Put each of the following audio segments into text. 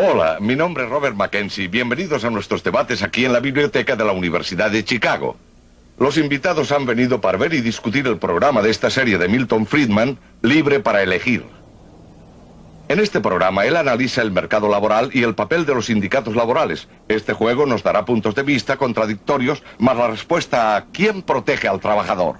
Hola, mi nombre es Robert Mackenzie. Bienvenidos a nuestros debates aquí en la biblioteca de la Universidad de Chicago. Los invitados han venido para ver y discutir el programa de esta serie de Milton Friedman, Libre para elegir. En este programa él analiza el mercado laboral y el papel de los sindicatos laborales. Este juego nos dará puntos de vista contradictorios, más la respuesta a ¿quién protege al trabajador?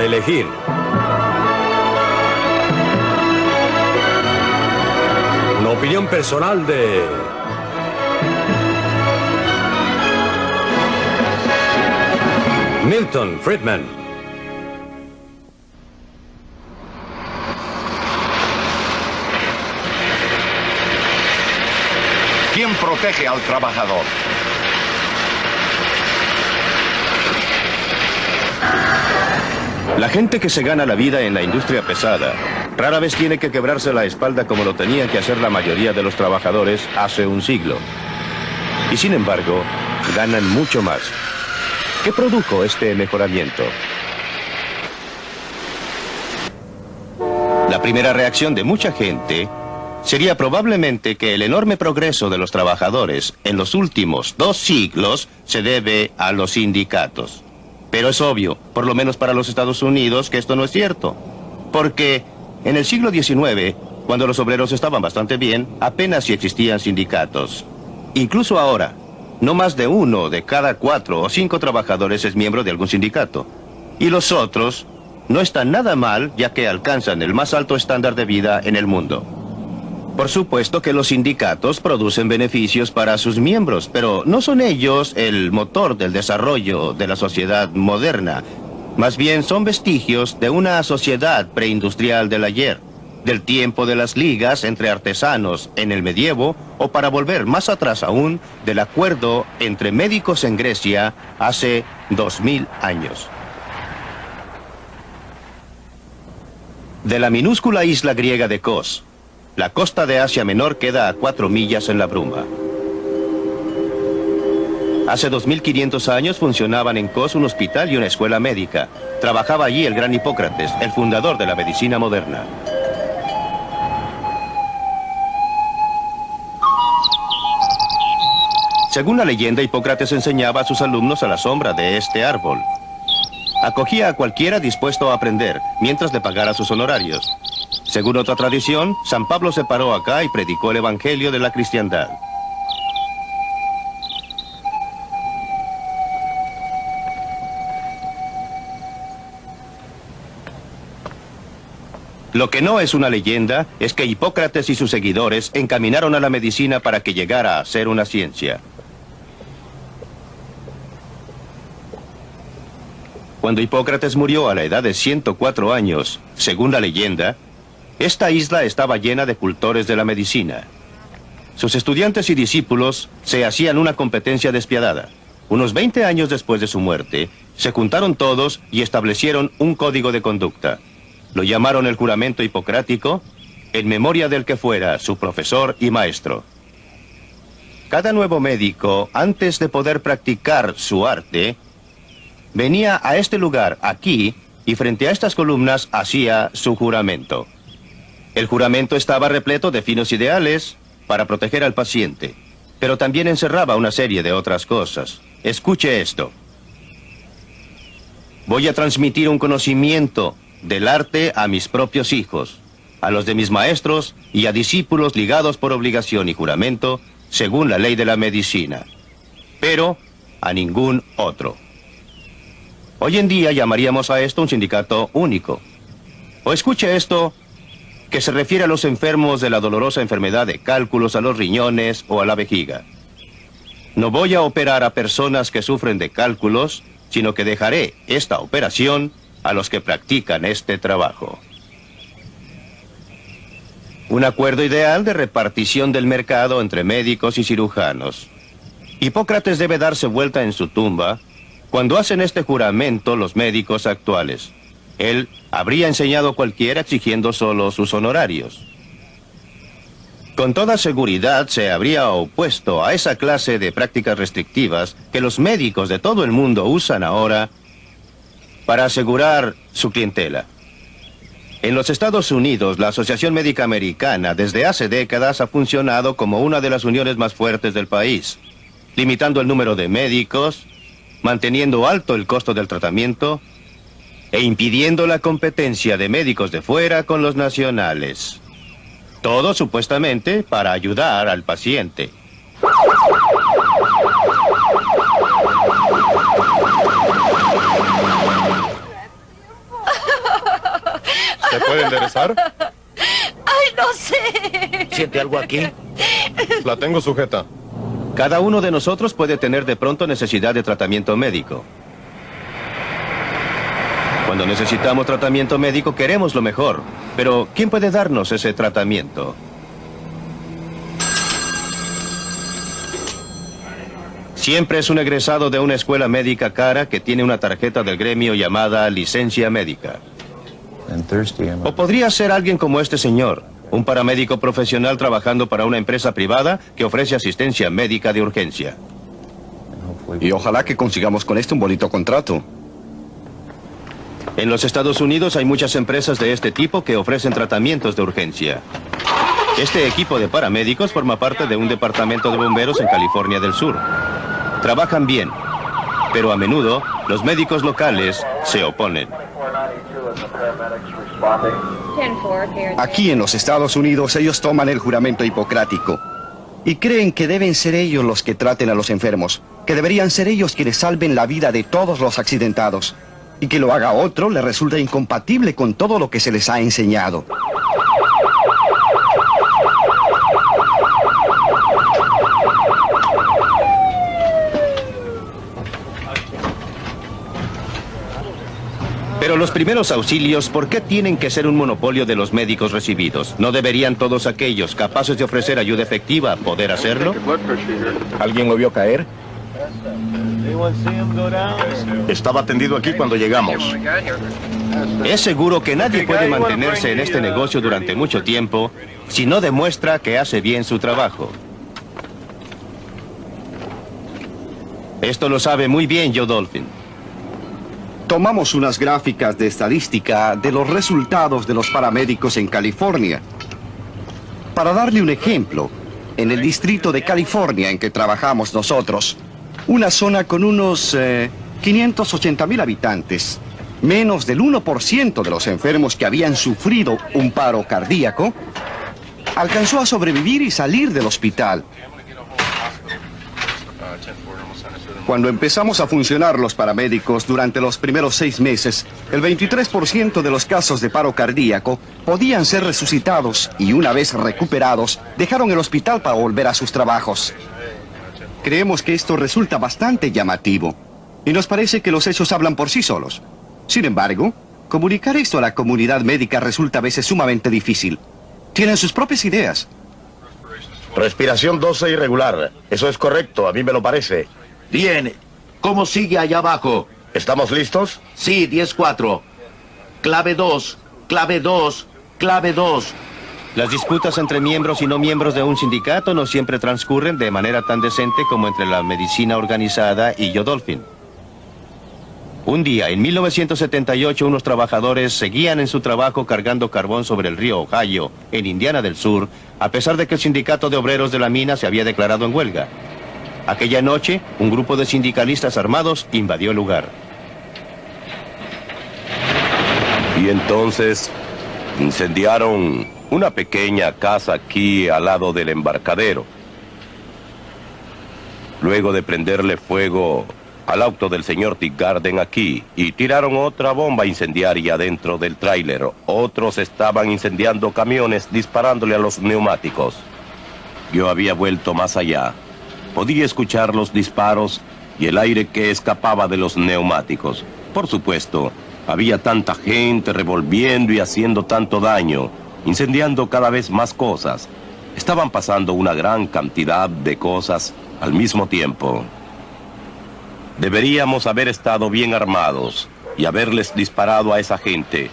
Elegir. Una opinión personal de... Milton Friedman. ¿Quién protege al trabajador? La gente que se gana la vida en la industria pesada rara vez tiene que quebrarse la espalda como lo tenían que hacer la mayoría de los trabajadores hace un siglo. Y sin embargo, ganan mucho más. ¿Qué produjo este mejoramiento? La primera reacción de mucha gente sería probablemente que el enorme progreso de los trabajadores en los últimos dos siglos se debe a los sindicatos. Pero es obvio, por lo menos para los Estados Unidos, que esto no es cierto. Porque en el siglo XIX, cuando los obreros estaban bastante bien, apenas si existían sindicatos. Incluso ahora, no más de uno de cada cuatro o cinco trabajadores es miembro de algún sindicato. Y los otros no están nada mal ya que alcanzan el más alto estándar de vida en el mundo. Por supuesto que los sindicatos producen beneficios para sus miembros, pero no son ellos el motor del desarrollo de la sociedad moderna. Más bien son vestigios de una sociedad preindustrial del ayer, del tiempo de las ligas entre artesanos en el medievo, o para volver más atrás aún, del acuerdo entre médicos en Grecia hace dos mil años. De la minúscula isla griega de Kos, la costa de Asia Menor queda a cuatro millas en la bruma. Hace 2500 años funcionaban en Kos un hospital y una escuela médica. Trabajaba allí el gran Hipócrates, el fundador de la medicina moderna. Según la leyenda, Hipócrates enseñaba a sus alumnos a la sombra de este árbol. Acogía a cualquiera dispuesto a aprender, mientras le pagara sus honorarios. Según otra tradición, San Pablo se paró acá y predicó el Evangelio de la cristiandad. Lo que no es una leyenda es que Hipócrates y sus seguidores encaminaron a la medicina para que llegara a ser una ciencia. Cuando Hipócrates murió a la edad de 104 años, según la leyenda, esta isla estaba llena de cultores de la medicina. Sus estudiantes y discípulos se hacían una competencia despiadada. Unos 20 años después de su muerte, se juntaron todos y establecieron un código de conducta. Lo llamaron el juramento hipocrático, en memoria del que fuera su profesor y maestro. Cada nuevo médico, antes de poder practicar su arte, venía a este lugar, aquí, y frente a estas columnas hacía su juramento. El juramento estaba repleto de finos ideales para proteger al paciente, pero también encerraba una serie de otras cosas. Escuche esto. Voy a transmitir un conocimiento del arte a mis propios hijos, a los de mis maestros y a discípulos ligados por obligación y juramento según la ley de la medicina, pero a ningún otro. Hoy en día llamaríamos a esto un sindicato único. O escuche esto, que se refiere a los enfermos de la dolorosa enfermedad de cálculos a los riñones o a la vejiga. No voy a operar a personas que sufren de cálculos, sino que dejaré esta operación a los que practican este trabajo. Un acuerdo ideal de repartición del mercado entre médicos y cirujanos. Hipócrates debe darse vuelta en su tumba cuando hacen este juramento los médicos actuales. Él habría enseñado cualquiera exigiendo solo sus honorarios. con toda seguridad se habría opuesto a esa clase de prácticas restrictivas que los médicos de todo el mundo usan ahora para asegurar su clientela. En los Estados Unidos, la Asociación Médica Americana desde hace décadas ha funcionado como una de las uniones más fuertes del país, limitando el número de médicos, manteniendo alto el costo del tratamiento e impidiendo la competencia de médicos de fuera con los nacionales. Todo supuestamente para ayudar al paciente. ¿Se puede enderezar? ¡Ay, no sé! ¿Siente algo aquí? La tengo sujeta. Cada uno de nosotros puede tener de pronto necesidad de tratamiento médico. Cuando necesitamos tratamiento médico queremos lo mejor, pero ¿quién puede darnos ese tratamiento? Siempre es un egresado de una escuela médica cara que tiene una tarjeta del gremio llamada licencia médica. O podría ser alguien como este señor, un paramédico profesional trabajando para una empresa privada que ofrece asistencia médica de urgencia. Y ojalá que consigamos con esto un bonito contrato. En los Estados Unidos hay muchas empresas de este tipo que ofrecen tratamientos de urgencia. Este equipo de paramédicos forma parte de un departamento de bomberos en California del Sur. Trabajan bien, pero a menudo los médicos locales se oponen. Aquí en los Estados Unidos ellos toman el juramento hipocrático y creen que deben ser ellos los que traten a los enfermos, que deberían ser ellos quienes salven la vida de todos los accidentados y que lo haga otro le resulta incompatible con todo lo que se les ha enseñado. Pero los primeros auxilios, ¿por qué tienen que ser un monopolio de los médicos recibidos? ¿No deberían todos aquellos capaces de ofrecer ayuda efectiva poder hacerlo? ¿Alguien lo vio caer? Estaba tendido aquí cuando llegamos. Es seguro que nadie puede mantenerse en este negocio durante mucho tiempo si no demuestra que hace bien su trabajo. Esto lo sabe muy bien Joe Dolphin. Tomamos unas gráficas de estadística de los resultados de los paramédicos en California. Para darle un ejemplo, en el distrito de California en que trabajamos nosotros, una zona con unos 580 mil habitantes, menos del 1% de los enfermos que habían sufrido un paro cardíaco, alcanzó a sobrevivir y salir del hospital. Cuando empezamos a funcionar los paramédicos durante los primeros seis meses, el 23% de los casos de paro cardíaco podían ser resucitados y una vez recuperados, dejaron el hospital para volver a sus trabajos. Creemos que esto resulta bastante llamativo y nos parece que los hechos hablan por sí solos. Sin embargo, comunicar esto a la comunidad médica resulta a veces sumamente difícil. Tienen sus propias ideas. Respiración 12 irregular. Eso es correcto, a mí me lo parece. Bien. ¿Cómo sigue allá abajo? ¿Estamos listos? Sí, 10-4. Clave 2, clave 2, clave 2. Las disputas entre miembros y no miembros de un sindicato no siempre transcurren de manera tan decente como entre la medicina organizada y Yodolfin. Un día, en 1978, unos trabajadores seguían en su trabajo cargando carbón sobre el río Ohio, en Indiana del Sur, a pesar de que el sindicato de obreros de la mina se había declarado en huelga. Aquella noche, un grupo de sindicalistas armados invadió el lugar. Y entonces incendiaron una pequeña casa aquí al lado del embarcadero. Luego de prenderle fuego al auto del señor Tick Garden aquí y tiraron otra bomba incendiaria dentro del tráiler. Otros estaban incendiando camiones disparándole a los neumáticos. Yo había vuelto más allá. Podía escuchar los disparos y el aire que escapaba de los neumáticos. Por supuesto, había tanta gente revolviendo y haciendo tanto daño, incendiando cada vez más cosas. Estaban pasando una gran cantidad de cosas al mismo tiempo. Deberíamos haber estado bien armados y haberles disparado a esa gente,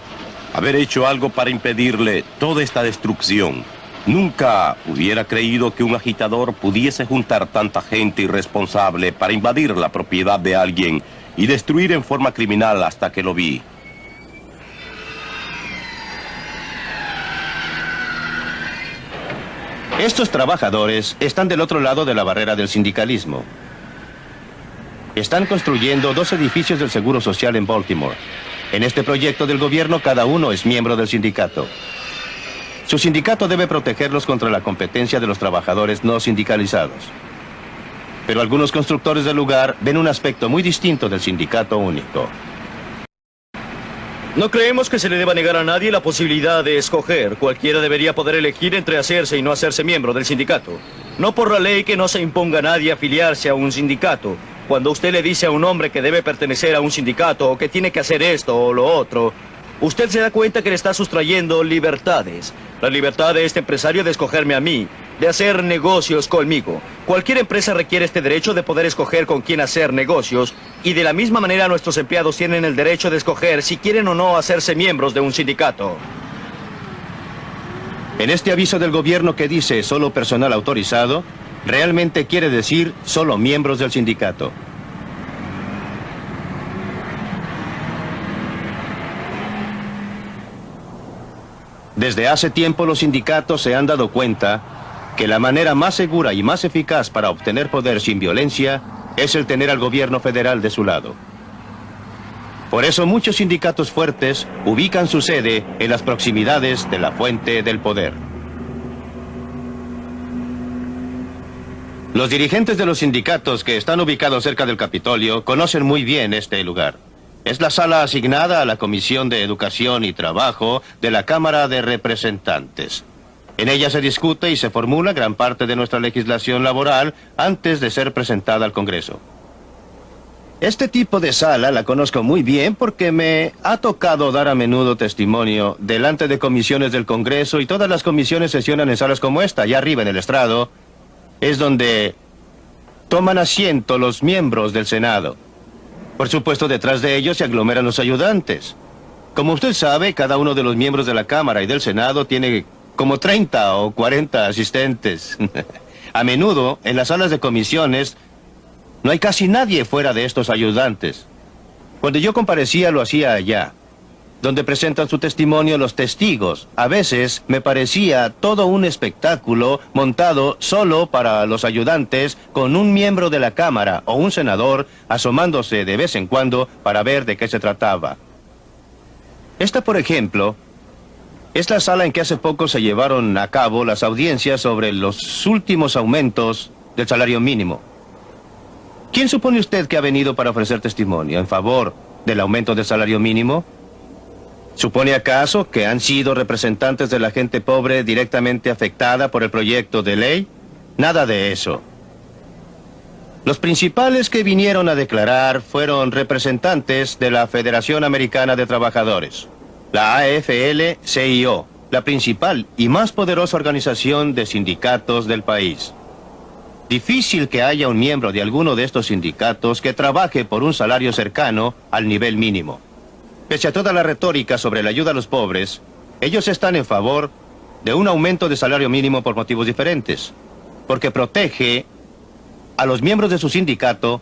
haber hecho algo para impedirle toda esta destrucción. Nunca hubiera creído que un agitador pudiese juntar tanta gente irresponsable para invadir la propiedad de alguien y destruir en forma criminal hasta que lo vi. Estos trabajadores están del otro lado de la barrera del sindicalismo. Están construyendo dos edificios del Seguro Social en Baltimore. En este proyecto del gobierno cada uno es miembro del sindicato. Su sindicato debe protegerlos contra la competencia de los trabajadores no sindicalizados. Pero algunos constructores del lugar ven un aspecto muy distinto del sindicato único. No creemos que se le deba negar a nadie la posibilidad de escoger. Cualquiera debería poder elegir entre hacerse y no hacerse miembro del sindicato. No por la ley que no se imponga a nadie afiliarse a un sindicato. Cuando usted le dice a un hombre que debe pertenecer a un sindicato o que tiene que hacer esto o lo otro, usted se da cuenta que le está sustrayendo libertades. La libertad de este empresario de escogerme a mí, de hacer negocios conmigo. Cualquier empresa requiere este derecho de poder escoger con quién hacer negocios y de la misma manera nuestros empleados tienen el derecho de escoger si quieren o no hacerse miembros de un sindicato. En este aviso del gobierno que dice solo personal autorizado, realmente quiere decir solo miembros del sindicato. Desde hace tiempo los sindicatos se han dado cuenta que la manera más segura y más eficaz para obtener poder sin violencia es el tener al gobierno federal de su lado. Por eso muchos sindicatos fuertes ubican su sede en las proximidades de la fuente del poder. Los dirigentes de los sindicatos que están ubicados cerca del Capitolio conocen muy bien este lugar. Es la sala asignada a la Comisión de Educación y Trabajo de la Cámara de Representantes. En ella se discute y se formula gran parte de nuestra legislación laboral antes de ser presentada al Congreso. Este tipo de sala la conozco muy bien porque me ha tocado dar a menudo testimonio delante de comisiones del Congreso y todas las comisiones sesionan en salas como esta, allá arriba en el estrado. Es donde toman asiento los miembros del Senado. Por supuesto, detrás de ellos se aglomeran los ayudantes. Como usted sabe, cada uno de los miembros de la Cámara y del Senado tiene como 30 o 40 asistentes. A menudo, en las salas de comisiones, no hay casi nadie fuera de estos ayudantes. Cuando yo comparecía, lo hacía allá, donde presentan su testimonio los testigos. A veces me parecía todo un espectáculo montado solo para los ayudantes con un miembro de la Cámara o un senador asomándose de vez en cuando para ver de qué se trataba. Esta, por ejemplo, es la sala en que hace poco se llevaron a cabo las audiencias sobre los últimos aumentos del salario mínimo. ¿Quién supone usted que ha venido para ofrecer testimonio en favor del aumento del salario mínimo? ¿Supone acaso que han sido representantes de la gente pobre directamente afectada por el proyecto de ley? Nada de eso. Los principales que vinieron a declarar fueron representantes de la Federación Americana de Trabajadores, la AFL-CIO, la principal y más poderosa organización de sindicatos del país. Difícil que haya un miembro de alguno de estos sindicatos que trabaje por un salario cercano al nivel mínimo. Pese a toda la retórica sobre la ayuda a los pobres, ellos están en favor de un aumento de salario mínimo por motivos diferentes. Porque protege a los miembros de su sindicato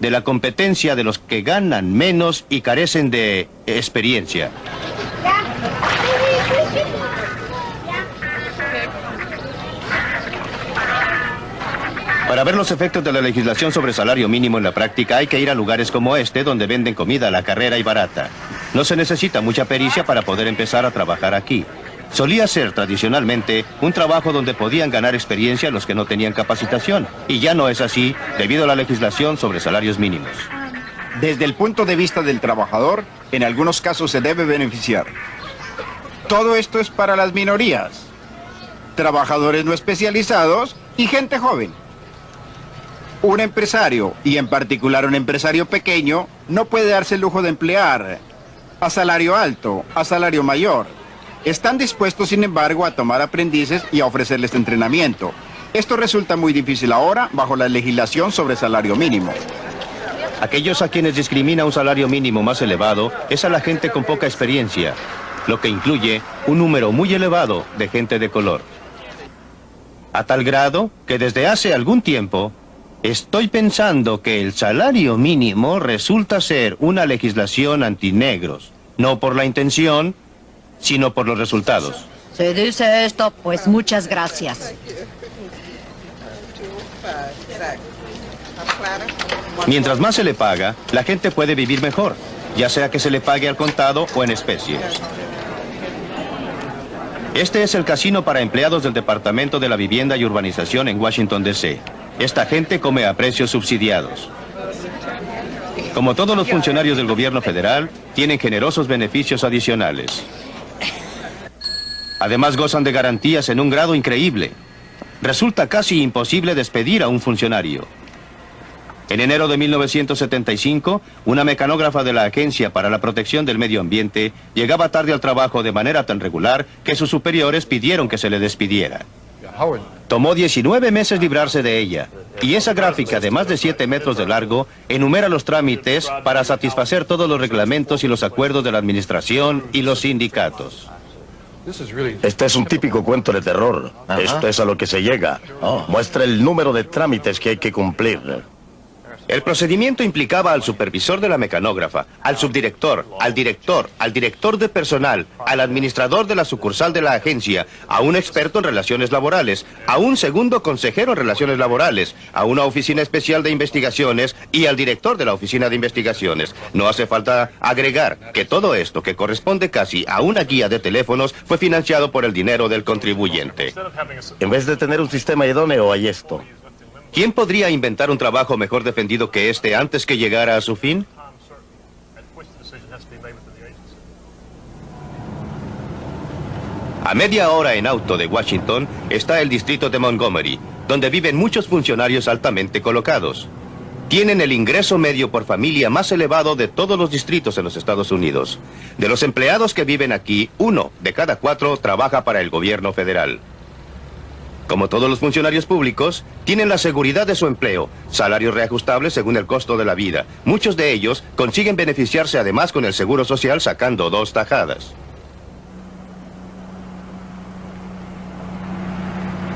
de la competencia de los que ganan menos y carecen de experiencia. Para ver los efectos de la legislación sobre salario mínimo en la práctica hay que ir a lugares como este donde venden comida a la carrera y barata. No se necesita mucha pericia para poder empezar a trabajar aquí. Solía ser tradicionalmente un trabajo donde podían ganar experiencia los que no tenían capacitación. Y ya no es así debido a la legislación sobre salarios mínimos. Desde el punto de vista del trabajador, en algunos casos se debe beneficiar. Todo esto es para las minorías, trabajadores no especializados y gente joven. Un empresario, y en particular un empresario pequeño, no puede darse el lujo de emplear a salario alto, a salario mayor. Están dispuestos, sin embargo, a tomar aprendices y a ofrecerles entrenamiento. Esto resulta muy difícil ahora bajo la legislación sobre salario mínimo. Aquellos a quienes discrimina un salario mínimo más elevado es a la gente con poca experiencia, lo que incluye un número muy elevado de gente de color. A tal grado que desde hace algún tiempo estoy pensando que el salario mínimo resulta ser una legislación antinegros. No por la intención, sino por los resultados. Si dice esto, pues muchas gracias. Mientras más se le paga, la gente puede vivir mejor, ya sea que se le pague al contado o en especie. Este es el casino para empleados del Departamento de la Vivienda y Urbanización en Washington, D.C. Esta gente come a precios subsidiados. Como todos los funcionarios del gobierno federal, tienen generosos beneficios adicionales. Además gozan de garantías en un grado increíble. Resulta casi imposible despedir a un funcionario. En enero de 1975, una mecanógrafa de la Agencia para la Protección del Medio Ambiente llegaba tarde al trabajo de manera tan regular que sus superiores pidieron que se le despidiera. Tomó 19 meses librarse de ella, y esa gráfica de más de 7 metros de largo enumera los trámites para satisfacer todos los reglamentos y los acuerdos de la administración y los sindicatos. Este es un típico cuento de terror. Esto es a lo que se llega. Muestra el número de trámites que hay que cumplir. El procedimiento implicaba al supervisor de la mecanógrafa, al subdirector, al director, al director de personal, al administrador de la sucursal de la agencia, a un experto en relaciones laborales, a un segundo consejero en relaciones laborales, a una oficina especial de investigaciones y al director de la oficina de investigaciones. No hace falta agregar que todo esto, que corresponde casi a una guía de teléfonos, fue financiado por el dinero del contribuyente. En vez de tener un sistema idóneo, hay esto. ¿Quién podría inventar un trabajo mejor defendido que este antes que llegara a su fin? A media hora en auto de Washington está el distrito de Montgomery, donde viven muchos funcionarios altamente colocados. Tienen el ingreso medio por familia más elevado de todos los distritos en los Estados Unidos. De los empleados que viven aquí, uno de cada cuatro trabaja para el gobierno federal. Como todos los funcionarios públicos, tienen la seguridad de su empleo, salarios reajustables según el costo de la vida. Muchos de ellos consiguen beneficiarse además con el seguro social sacando dos tajadas.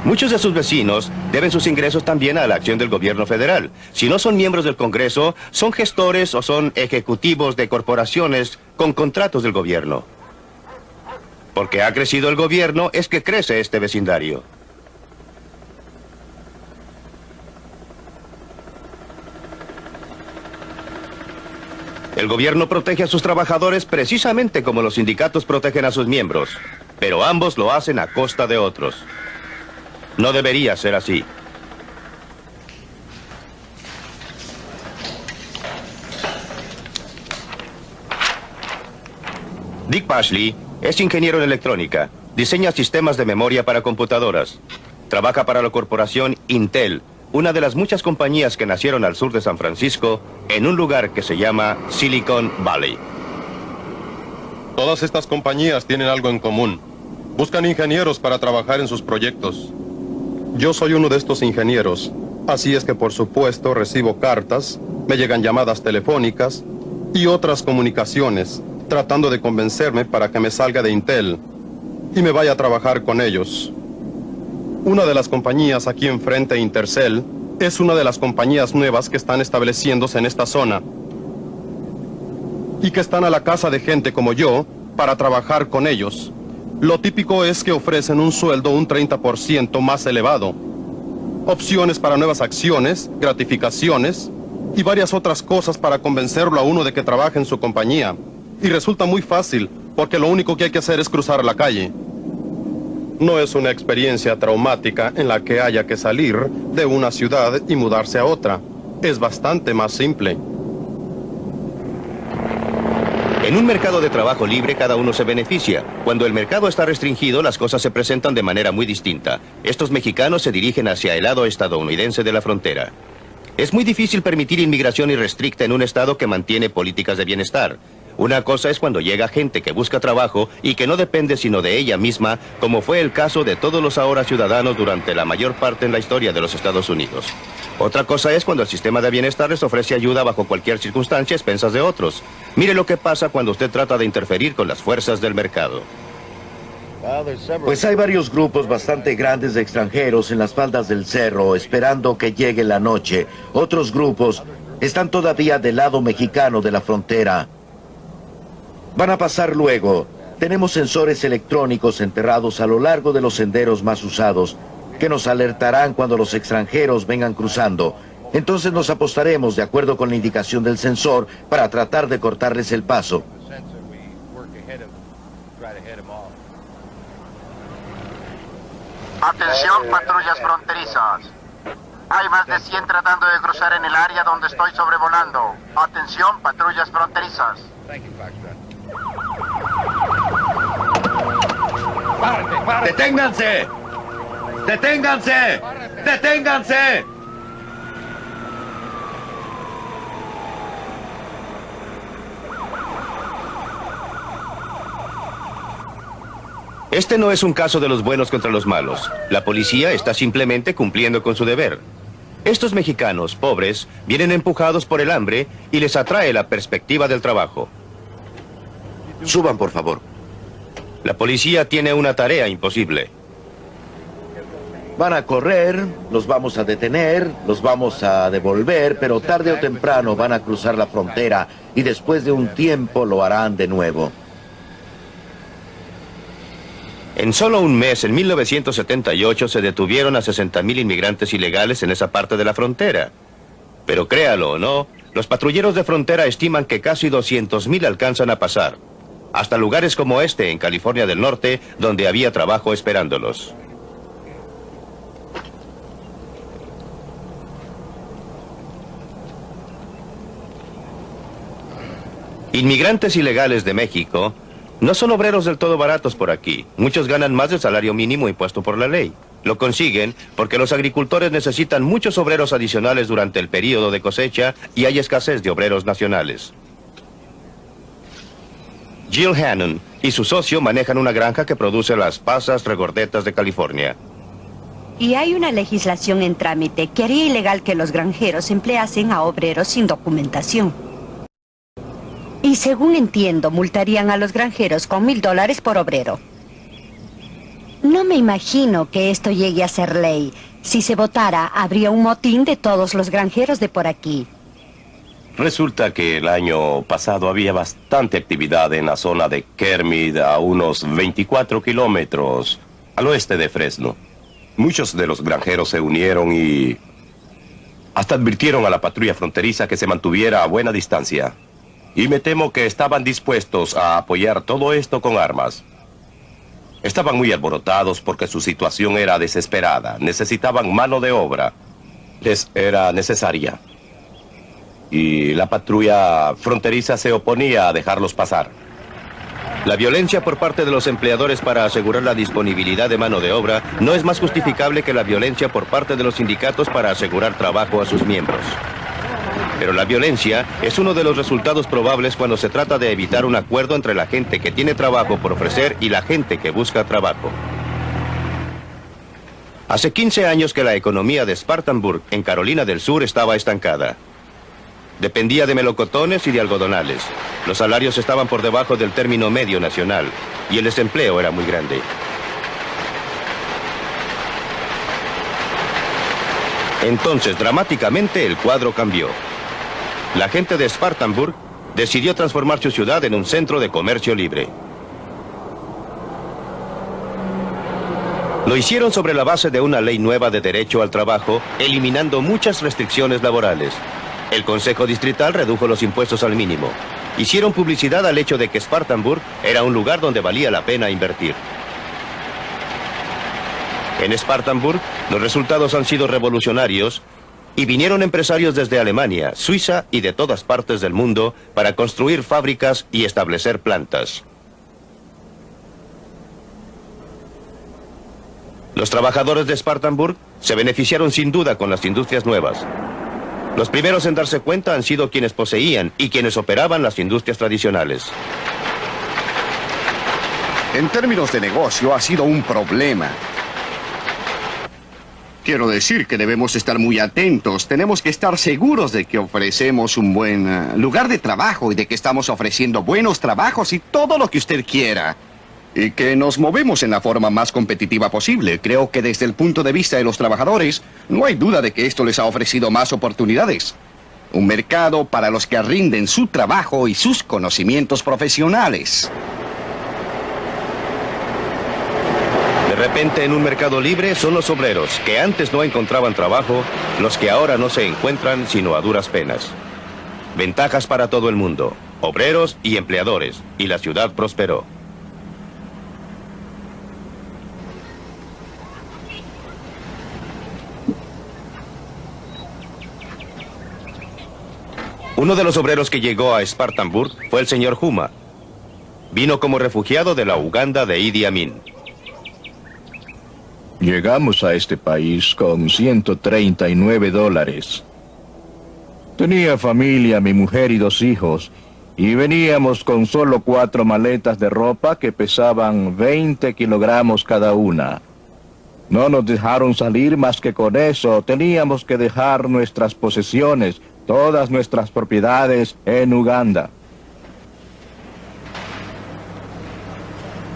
Muchos de sus vecinos deben sus ingresos también a la acción del gobierno federal. Si no son miembros del Congreso, son gestores o son ejecutivos de corporaciones con contratos del gobierno. Porque ha crecido el gobierno es que crece este vecindario. El gobierno protege a sus trabajadores precisamente como los sindicatos protegen a sus miembros, pero ambos lo hacen a costa de otros. No debería ser así. Dick Pashley es ingeniero en electrónica. Diseña sistemas de memoria para computadoras. Trabaja para la corporación Intel, una de las muchas compañías que nacieron al sur de San Francisco en un lugar que se llama Silicon Valley. Todas estas compañías tienen algo en común. Buscan ingenieros para trabajar en sus proyectos. Yo soy uno de estos ingenieros, así es que por supuesto recibo cartas, me llegan llamadas telefónicas y otras comunicaciones, tratando de convencerme para que me salga de Intel y me vaya a trabajar con ellos. Una de las compañías aquí enfrente, Intercell, es una de las compañías nuevas que están estableciéndose en esta zona. Y que están a la casa de gente como yo para trabajar con ellos. Lo típico es que ofrecen un sueldo un 30% más elevado. Opciones para nuevas acciones, gratificaciones y varias otras cosas para convencerlo a uno de que trabaje en su compañía. Y resulta muy fácil, porque lo único que hay que hacer es cruzar la calle. No es una experiencia traumática en la que haya que salir de una ciudad y mudarse a otra. Es bastante más simple. En un mercado de trabajo libre cada uno se beneficia. Cuando el mercado está restringido, las cosas se presentan de manera muy distinta. Estos mexicanos se dirigen hacia el lado estadounidense de la frontera. Es muy difícil permitir inmigración irrestricta en un estado que mantiene políticas de bienestar. Una cosa es cuando llega gente que busca trabajo y que no depende sino de ella misma, como fue el caso de todos los ahora ciudadanos durante la mayor parte en la historia de los Estados Unidos. Otra cosa es cuando el sistema de bienestar les ofrece ayuda bajo cualquier circunstancia a expensas de otros. Mire lo que pasa cuando usted trata de interferir con las fuerzas del mercado. Pues hay varios grupos bastante grandes de extranjeros en las faldas del cerro esperando que llegue la noche. Otros grupos están todavía del lado mexicano de la frontera. Van a pasar luego. Tenemos sensores electrónicos enterrados a lo largo de los senderos más usados que nos alertarán cuando los extranjeros vengan cruzando. Entonces nos apostaremos de acuerdo con la indicación del sensor para tratar de cortarles el paso. Atención, patrullas fronterizas. Hay más de 100 tratando de cruzar en el área donde estoy sobrevolando. Atención, patrullas fronterizas. ¡Deténganse! ¡Deténganse! ¡Deténganse! Este no es un caso de los buenos contra los malos. La policía está simplemente cumpliendo con su deber. Estos mexicanos, pobres, vienen empujados por el hambre y les atrae la perspectiva del trabajo. Suban, por favor. La policía tiene una tarea imposible. Van a correr, los vamos a detener, los vamos a devolver, pero tarde o temprano van a cruzar la frontera y después de un tiempo lo harán de nuevo. En solo un mes, en 1978, se detuvieron a 60.000 inmigrantes ilegales en esa parte de la frontera. Pero créalo o no, los patrulleros de frontera estiman que casi 200.000 alcanzan a pasar. Hasta lugares como este, en California del Norte, donde había trabajo esperándolos. Inmigrantes ilegales de México no son obreros del todo baratos por aquí. Muchos ganan más del salario mínimo impuesto por la ley. Lo consiguen porque los agricultores necesitan muchos obreros adicionales durante el periodo de cosecha y hay escasez de obreros nacionales. Jill Hannon y su socio manejan una granja que produce las pasas regordetas de California. Y hay una legislación en trámite que haría ilegal que los granjeros empleasen a obreros sin documentación. Y según entiendo, multarían a los granjeros con mil dólares por obrero. No me imagino que esto llegue a ser ley. Si se votara, habría un motín de todos los granjeros de por aquí. Resulta que el año pasado había bastante actividad en la zona de Kermit, a unos 24 kilómetros al oeste de Fresno. Muchos de los granjeros se unieron y hasta advirtieron a la patrulla fronteriza que se mantuviera a buena distancia. Y me temo que estaban dispuestos a apoyar todo esto con armas. Estaban muy alborotados porque su situación era desesperada. Necesitaban mano de obra. Les era necesaria. Y la patrulla fronteriza se oponía a dejarlos pasar. La violencia por parte de los empleadores para asegurar la disponibilidad de mano de obra no es más justificable que la violencia por parte de los sindicatos para asegurar trabajo a sus miembros. Pero la violencia es uno de los resultados probables cuando se trata de evitar un acuerdo entre la gente que tiene trabajo por ofrecer y la gente que busca trabajo. Hace 15 años que la economía de Spartanburg, en Carolina del Sur, estaba estancada. Dependía de melocotones y de algodonales. Los salarios estaban por debajo del término medio nacional y el desempleo era muy grande. Entonces, dramáticamente, el cuadro cambió. La gente de Spartanburg decidió transformar su ciudad en un centro de comercio libre. Lo hicieron sobre la base de una ley nueva de derecho al trabajo, eliminando muchas restricciones laborales. El Consejo Distrital redujo los impuestos al mínimo. Hicieron publicidad al hecho de que Spartanburg era un lugar donde valía la pena invertir. En Spartanburg, los resultados han sido revolucionarios y vinieron empresarios desde Alemania, Suiza y de todas partes del mundo para construir fábricas y establecer plantas. Los trabajadores de Spartanburg se beneficiaron sin duda con las industrias nuevas. Los primeros en darse cuenta han sido quienes poseían y quienes operaban las industrias tradicionales. En términos de negocio ha sido un problema. Quiero decir que debemos estar muy atentos. Tenemos que estar seguros de que ofrecemos un buen eh, lugar de trabajo y de que estamos ofreciendo buenos trabajos y todo lo que usted quiera. Y que nos movemos en la forma más competitiva posible. Creo que desde el punto de vista de los trabajadores, no hay duda de que esto les ha ofrecido más oportunidades. Un mercado para los que rinden su trabajo y sus conocimientos profesionales. De repente en un mercado libre son los obreros que antes no encontraban trabajo los que ahora no se encuentran sino a duras penas. Ventajas para todo el mundo, obreros y empleadores, y la ciudad prosperó. Uno de los obreros que llegó a Spartanburg fue el señor Huma. Vino como refugiado de la Uganda de Idi Amin. Llegamos a este país con 139 dólares. Tenía familia, mi mujer y dos hijos, y veníamos con solo cuatro maletas de ropa que pesaban 20 kilogramos cada una. No nos dejaron salir más que con eso. Teníamos que dejar nuestras posesiones, todas nuestras propiedades en Uganda.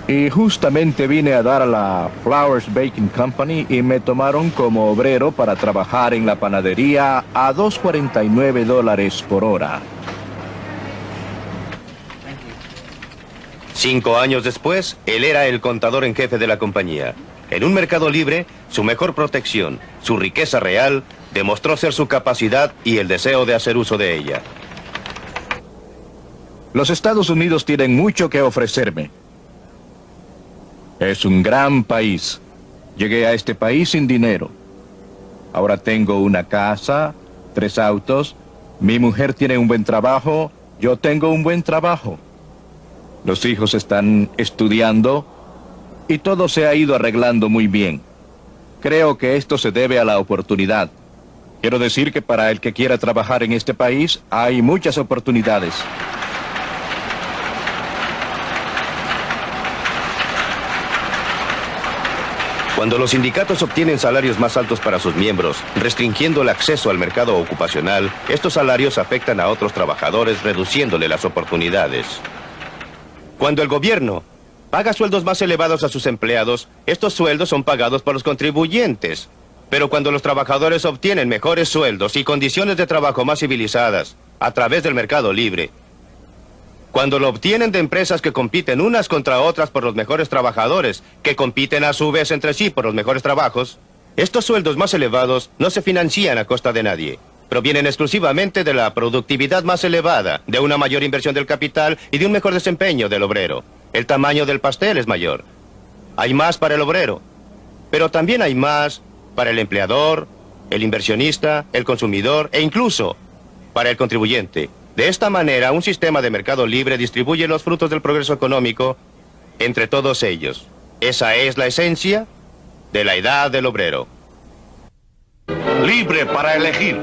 Y justamente vine a dar a la Flowers Baking Company y me tomaron como obrero para trabajar en la panadería a 2.49 dólares por hora. Cinco años después, él era el contador en jefe de la compañía. En un mercado libre, su mejor protección, su riqueza real, demostró ser su capacidad y el deseo de hacer uso de ella. Los Estados Unidos tienen mucho que ofrecerme. Es un gran país. Llegué a este país sin dinero. Ahora tengo una casa, tres autos, mi mujer tiene un buen trabajo, yo tengo un buen trabajo. Los hijos están estudiando y todo se ha ido arreglando muy bien. Creo que esto se debe a la oportunidad. Quiero decir que para el que quiera trabajar en este país hay muchas oportunidades. Cuando los sindicatos obtienen salarios más altos para sus miembros, restringiendo el acceso al mercado ocupacional, estos salarios afectan a otros trabajadores reduciéndole las oportunidades. Cuando el gobierno paga sueldos más elevados a sus empleados, estos sueldos son pagados por los contribuyentes. Pero cuando los trabajadores obtienen mejores sueldos y condiciones de trabajo más civilizadas a través del mercado libre, cuando lo obtienen de empresas que compiten unas contra otras por los mejores trabajadores, que compiten a su vez entre sí por los mejores trabajos, estos sueldos más elevados no se financian a costa de nadie. Provienen exclusivamente de la productividad más elevada, de una mayor inversión del capital y de un mejor desempeño del obrero. El tamaño del pastel es mayor. Hay más para el obrero, pero también hay más para el empleador, el inversionista, el consumidor e incluso para el contribuyente. De esta manera, un sistema de mercado libre distribuye los frutos del progreso económico entre todos ellos. Esa es la esencia de la edad del obrero. Libre para elegir.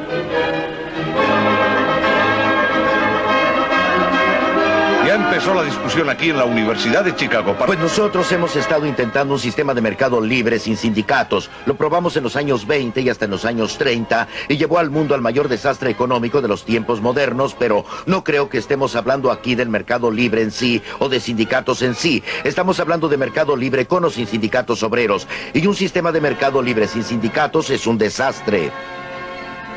Empezó la discusión aquí en la Universidad de Chicago. Pues nosotros hemos estado intentando un sistema de mercado libre sin sindicatos. Lo probamos en los años 20 y hasta en los años 30 y llevó al mundo al mayor desastre económico de los tiempos modernos, pero no creo que estemos hablando aquí del mercado libre en sí o de sindicatos en sí. Estamos hablando de mercado libre con o sin sindicatos obreros. Y un sistema de mercado libre sin sindicatos es un desastre.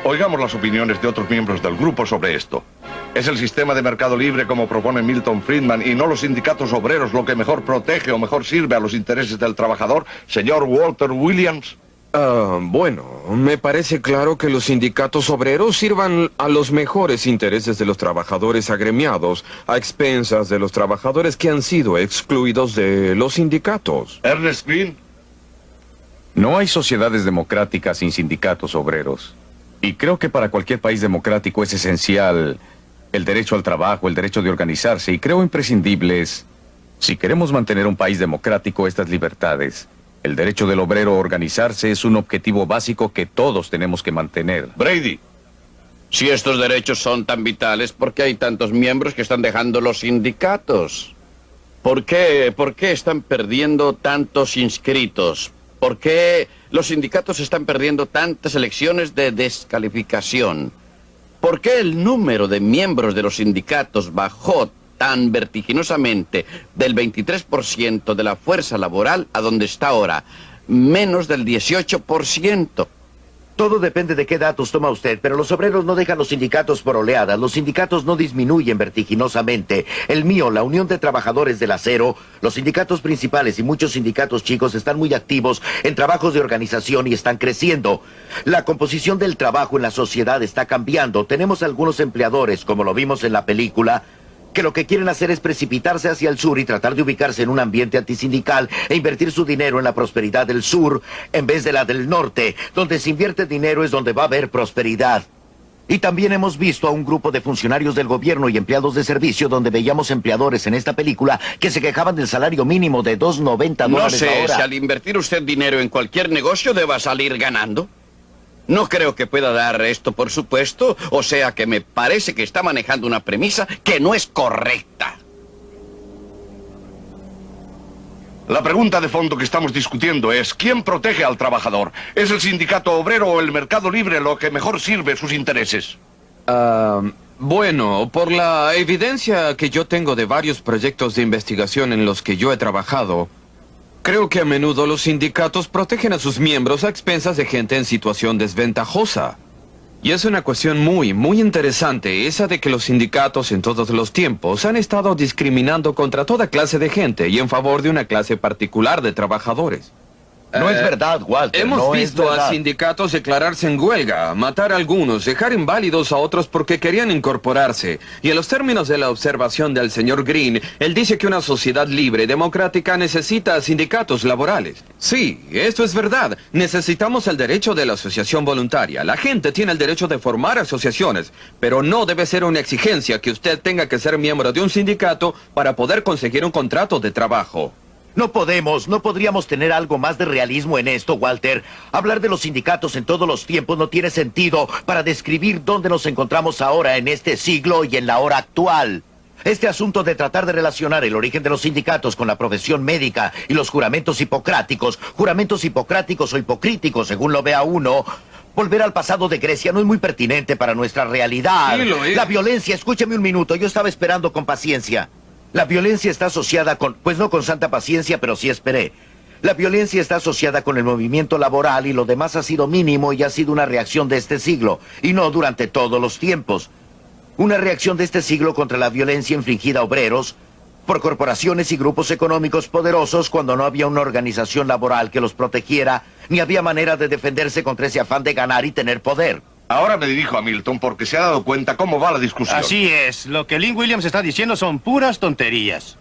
Oigamos las opiniones de otros miembros del grupo sobre esto. ¿Es el sistema de mercado libre como propone Milton Friedman y no los sindicatos obreros lo que mejor protege o mejor sirve a los intereses del trabajador, señor Walter Williams? Ah, bueno, me parece claro que los sindicatos obreros sirvan a los mejores intereses de los trabajadores agremiados, a expensas de los trabajadores que han sido excluidos de los sindicatos. Ernest Green. No hay sociedades democráticas sin sindicatos obreros. Y creo que para cualquier país democrático es esencial el derecho al trabajo, el derecho de organizarse, y creo imprescindibles, si queremos mantener un país democrático, estas libertades. El derecho del obrero a organizarse es un objetivo básico que todos tenemos que mantener. Brady. Si estos derechos son tan vitales, ¿por qué hay tantos miembros que están dejando los sindicatos? ¿Por qué, por qué están perdiendo tantos inscritos? ¿Por qué los sindicatos están perdiendo tantas elecciones de descalificación? ¿Por qué el número de miembros de los sindicatos bajó tan vertiginosamente del 23% de la fuerza laboral a donde está ahora, menos del 18%. Todo depende de qué datos toma usted, pero los obreros no dejan los sindicatos por oleadas. Los sindicatos no disminuyen vertiginosamente. El mío, la Unión de Trabajadores del Acero, los sindicatos principales y muchos sindicatos chicos están muy activos en trabajos de organización y están creciendo. La composición del trabajo en la sociedad está cambiando. Tenemos algunos empleadores, como lo vimos en la película, que lo que quieren hacer es precipitarse hacia el sur y tratar de ubicarse en un ambiente antisindical e invertir su dinero en la prosperidad del sur en vez de la del norte. Donde se invierte dinero es donde va a haber prosperidad. Y también hemos visto a un grupo de funcionarios del gobierno y empleados de servicio donde veíamos empleadores en esta película que se quejaban del salario mínimo de 2.90 dólares No sé la hora. si al invertir usted dinero en cualquier negocio deba salir ganando. No creo que pueda dar esto por supuesto, o sea que me parece que está manejando una premisa que no es correcta. La pregunta de fondo que estamos discutiendo es, ¿quién protege al trabajador? ¿Es el sindicato obrero o el mercado libre lo que mejor sirve sus intereses? Ah, bueno, por la evidencia que yo tengo de varios proyectos de investigación en los que yo he trabajado, creo que a menudo los sindicatos protegen a sus miembros a expensas de gente en situación desventajosa. Y es una cuestión muy, muy interesante, esa de que los sindicatos en todos los tiempos han estado discriminando contra toda clase de gente y en favor de una clase particular de trabajadores. No es verdad, Walter, Hemos no visto a sindicatos declararse en huelga, matar a algunos, dejar inválidos a otros porque querían incorporarse. Y en los términos de la observación del señor Green, él dice que una sociedad libre y democrática necesita sindicatos laborales. Sí, esto es verdad. Necesitamos el derecho de la asociación voluntaria. La gente tiene el derecho de formar asociaciones, pero no debe ser una exigencia que usted tenga que ser miembro de un sindicato para poder conseguir un contrato de trabajo. No podemos, no podríamos tener algo más de realismo en esto, Walter. Hablar de los sindicatos en todos los tiempos no tiene sentido para describir dónde nos encontramos ahora en este siglo y en la hora actual. Este asunto de tratar de relacionar el origen de los sindicatos con la profesión médica y los juramentos hipocráticos, juramentos hipocráticos o hipocríticos, según lo vea uno, volver al pasado de Grecia no es muy pertinente para nuestra realidad. Sí, lo es. La violencia, escúcheme un minuto, yo estaba esperando con paciencia. La violencia está asociada con, pues no con santa paciencia, pero sí esperé. La violencia está asociada con el movimiento laboral y lo demás ha sido mínimo y ha sido una reacción de este siglo, y no durante todos los tiempos. Una reacción de este siglo contra la violencia infligida a obreros por corporaciones y grupos económicos poderosos cuando no había una organización laboral que los protegiera, ni había manera de defenderse contra ese afán de ganar y tener poder. Ahora me dirijo a Milton porque se ha dado cuenta cómo va la discusión. Así es, lo que Lynn Williams está diciendo son puras tonterías.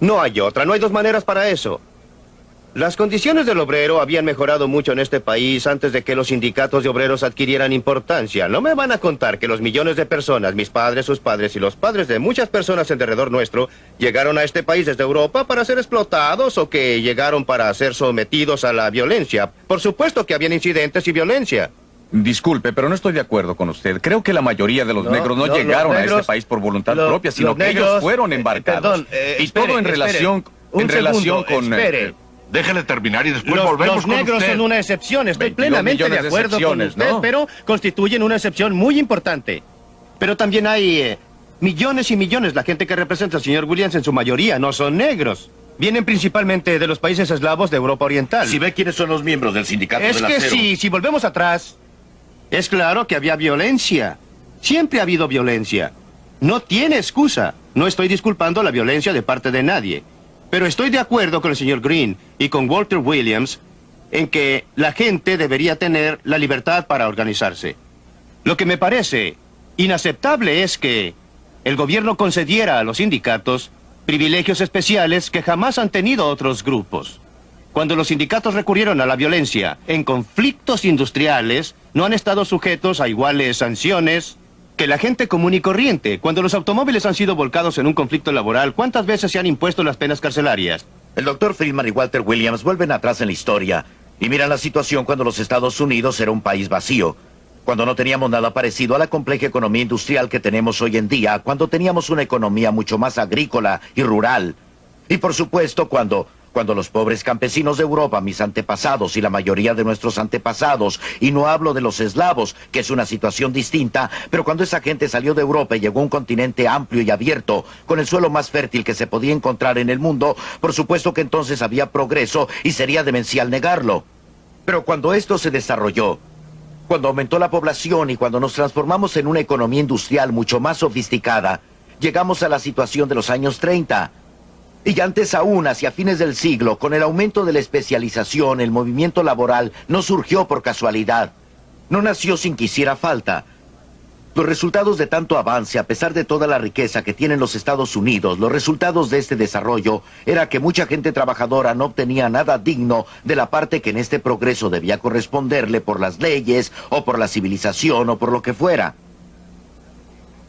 No hay otra, no hay dos maneras para eso. Las condiciones del obrero habían mejorado mucho en este país antes de que los sindicatos de obreros adquirieran importancia. No me van a contar que los millones de personas, mis padres, sus padres y los padres de muchas personas en derredor nuestro, llegaron a este país desde Europa para ser explotados o que llegaron para ser sometidos a la violencia. Por supuesto que habían incidentes y violencia. Disculpe, pero no estoy de acuerdo con usted. Creo que la mayoría de los No, negros no, llegaron a este país por voluntad lo- propia, sino que ellos fueron eh, embarcados. perdón, eh, y espere, todo en espere. relación, Un en relación segundo, con... espere. eh, Déjele terminar y después Los, volvemos los con negros usted. son una excepción, estoy 22 plenamente de acuerdo con usted, ¿no? pero constituyen una excepción muy importante. Pero también hay eh, millones y millones. La gente que representa al señor Williams en su mayoría no son negros. Vienen principalmente de los países eslavos de Europa Oriental. Si ve quiénes son los miembros del sindicato Es del que acero. si, si volvemos atrás, es claro que había violencia. Siempre ha habido violencia. No tiene excusa. No estoy disculpando la violencia de parte de nadie. Pero estoy de acuerdo con el señor Green y con Walter Williams en que la gente debería tener la libertad para organizarse. Lo que me parece inaceptable es que el gobierno concediera a los sindicatos privilegios especiales que jamás han tenido otros grupos. Cuando los sindicatos recurrieron a la violencia en conflictos industriales, no han estado sujetos a iguales sanciones que la gente común y corriente. Cuando los automóviles han sido volcados en un conflicto laboral, ¿cuántas veces se han impuesto las penas carcelarias? El doctor Friedman y Walter Williams vuelven atrás en la historia y miran la situación cuando los Estados Unidos era un país vacío, cuando no teníamos nada parecido a la compleja economía industrial que tenemos hoy en día, cuando teníamos una economía mucho más agrícola y rural. Y por supuesto cuando Cuando los pobres campesinos de Europa, mis antepasados y la mayoría de nuestros antepasados, y no hablo de los eslavos, que es una situación distinta, pero cuando esa gente salió de Europa y llegó a un continente amplio y abierto, con el suelo más fértil que se podía encontrar en el mundo, por supuesto que entonces había progreso y sería demencial negarlo. Pero cuando esto se desarrolló, cuando aumentó la población y cuando nos transformamos en una economía industrial mucho más sofisticada, llegamos a la situación de los años 30 y antes aún, hacia fines del siglo, con el aumento de la especialización, el movimiento laboral no surgió por casualidad. No nació sin que hiciera falta. Los resultados de tanto avance, a pesar de toda la riqueza que tienen los Estados Unidos, los resultados de este desarrollo era que mucha gente trabajadora no obtenía nada digno de la parte que en este progreso debía corresponderle por las leyes, o por la civilización, o por lo que fuera.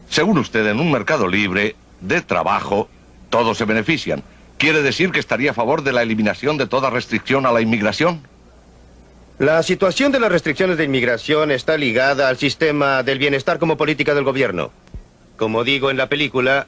Según usted, en un mercado libre de trabajo, todos se benefician. ¿Quiere decir que estaría a favor de la eliminación de toda restricción a la inmigración? La situación de las restricciones de inmigración está ligada al sistema del bienestar como política del gobierno. Como digo en la película,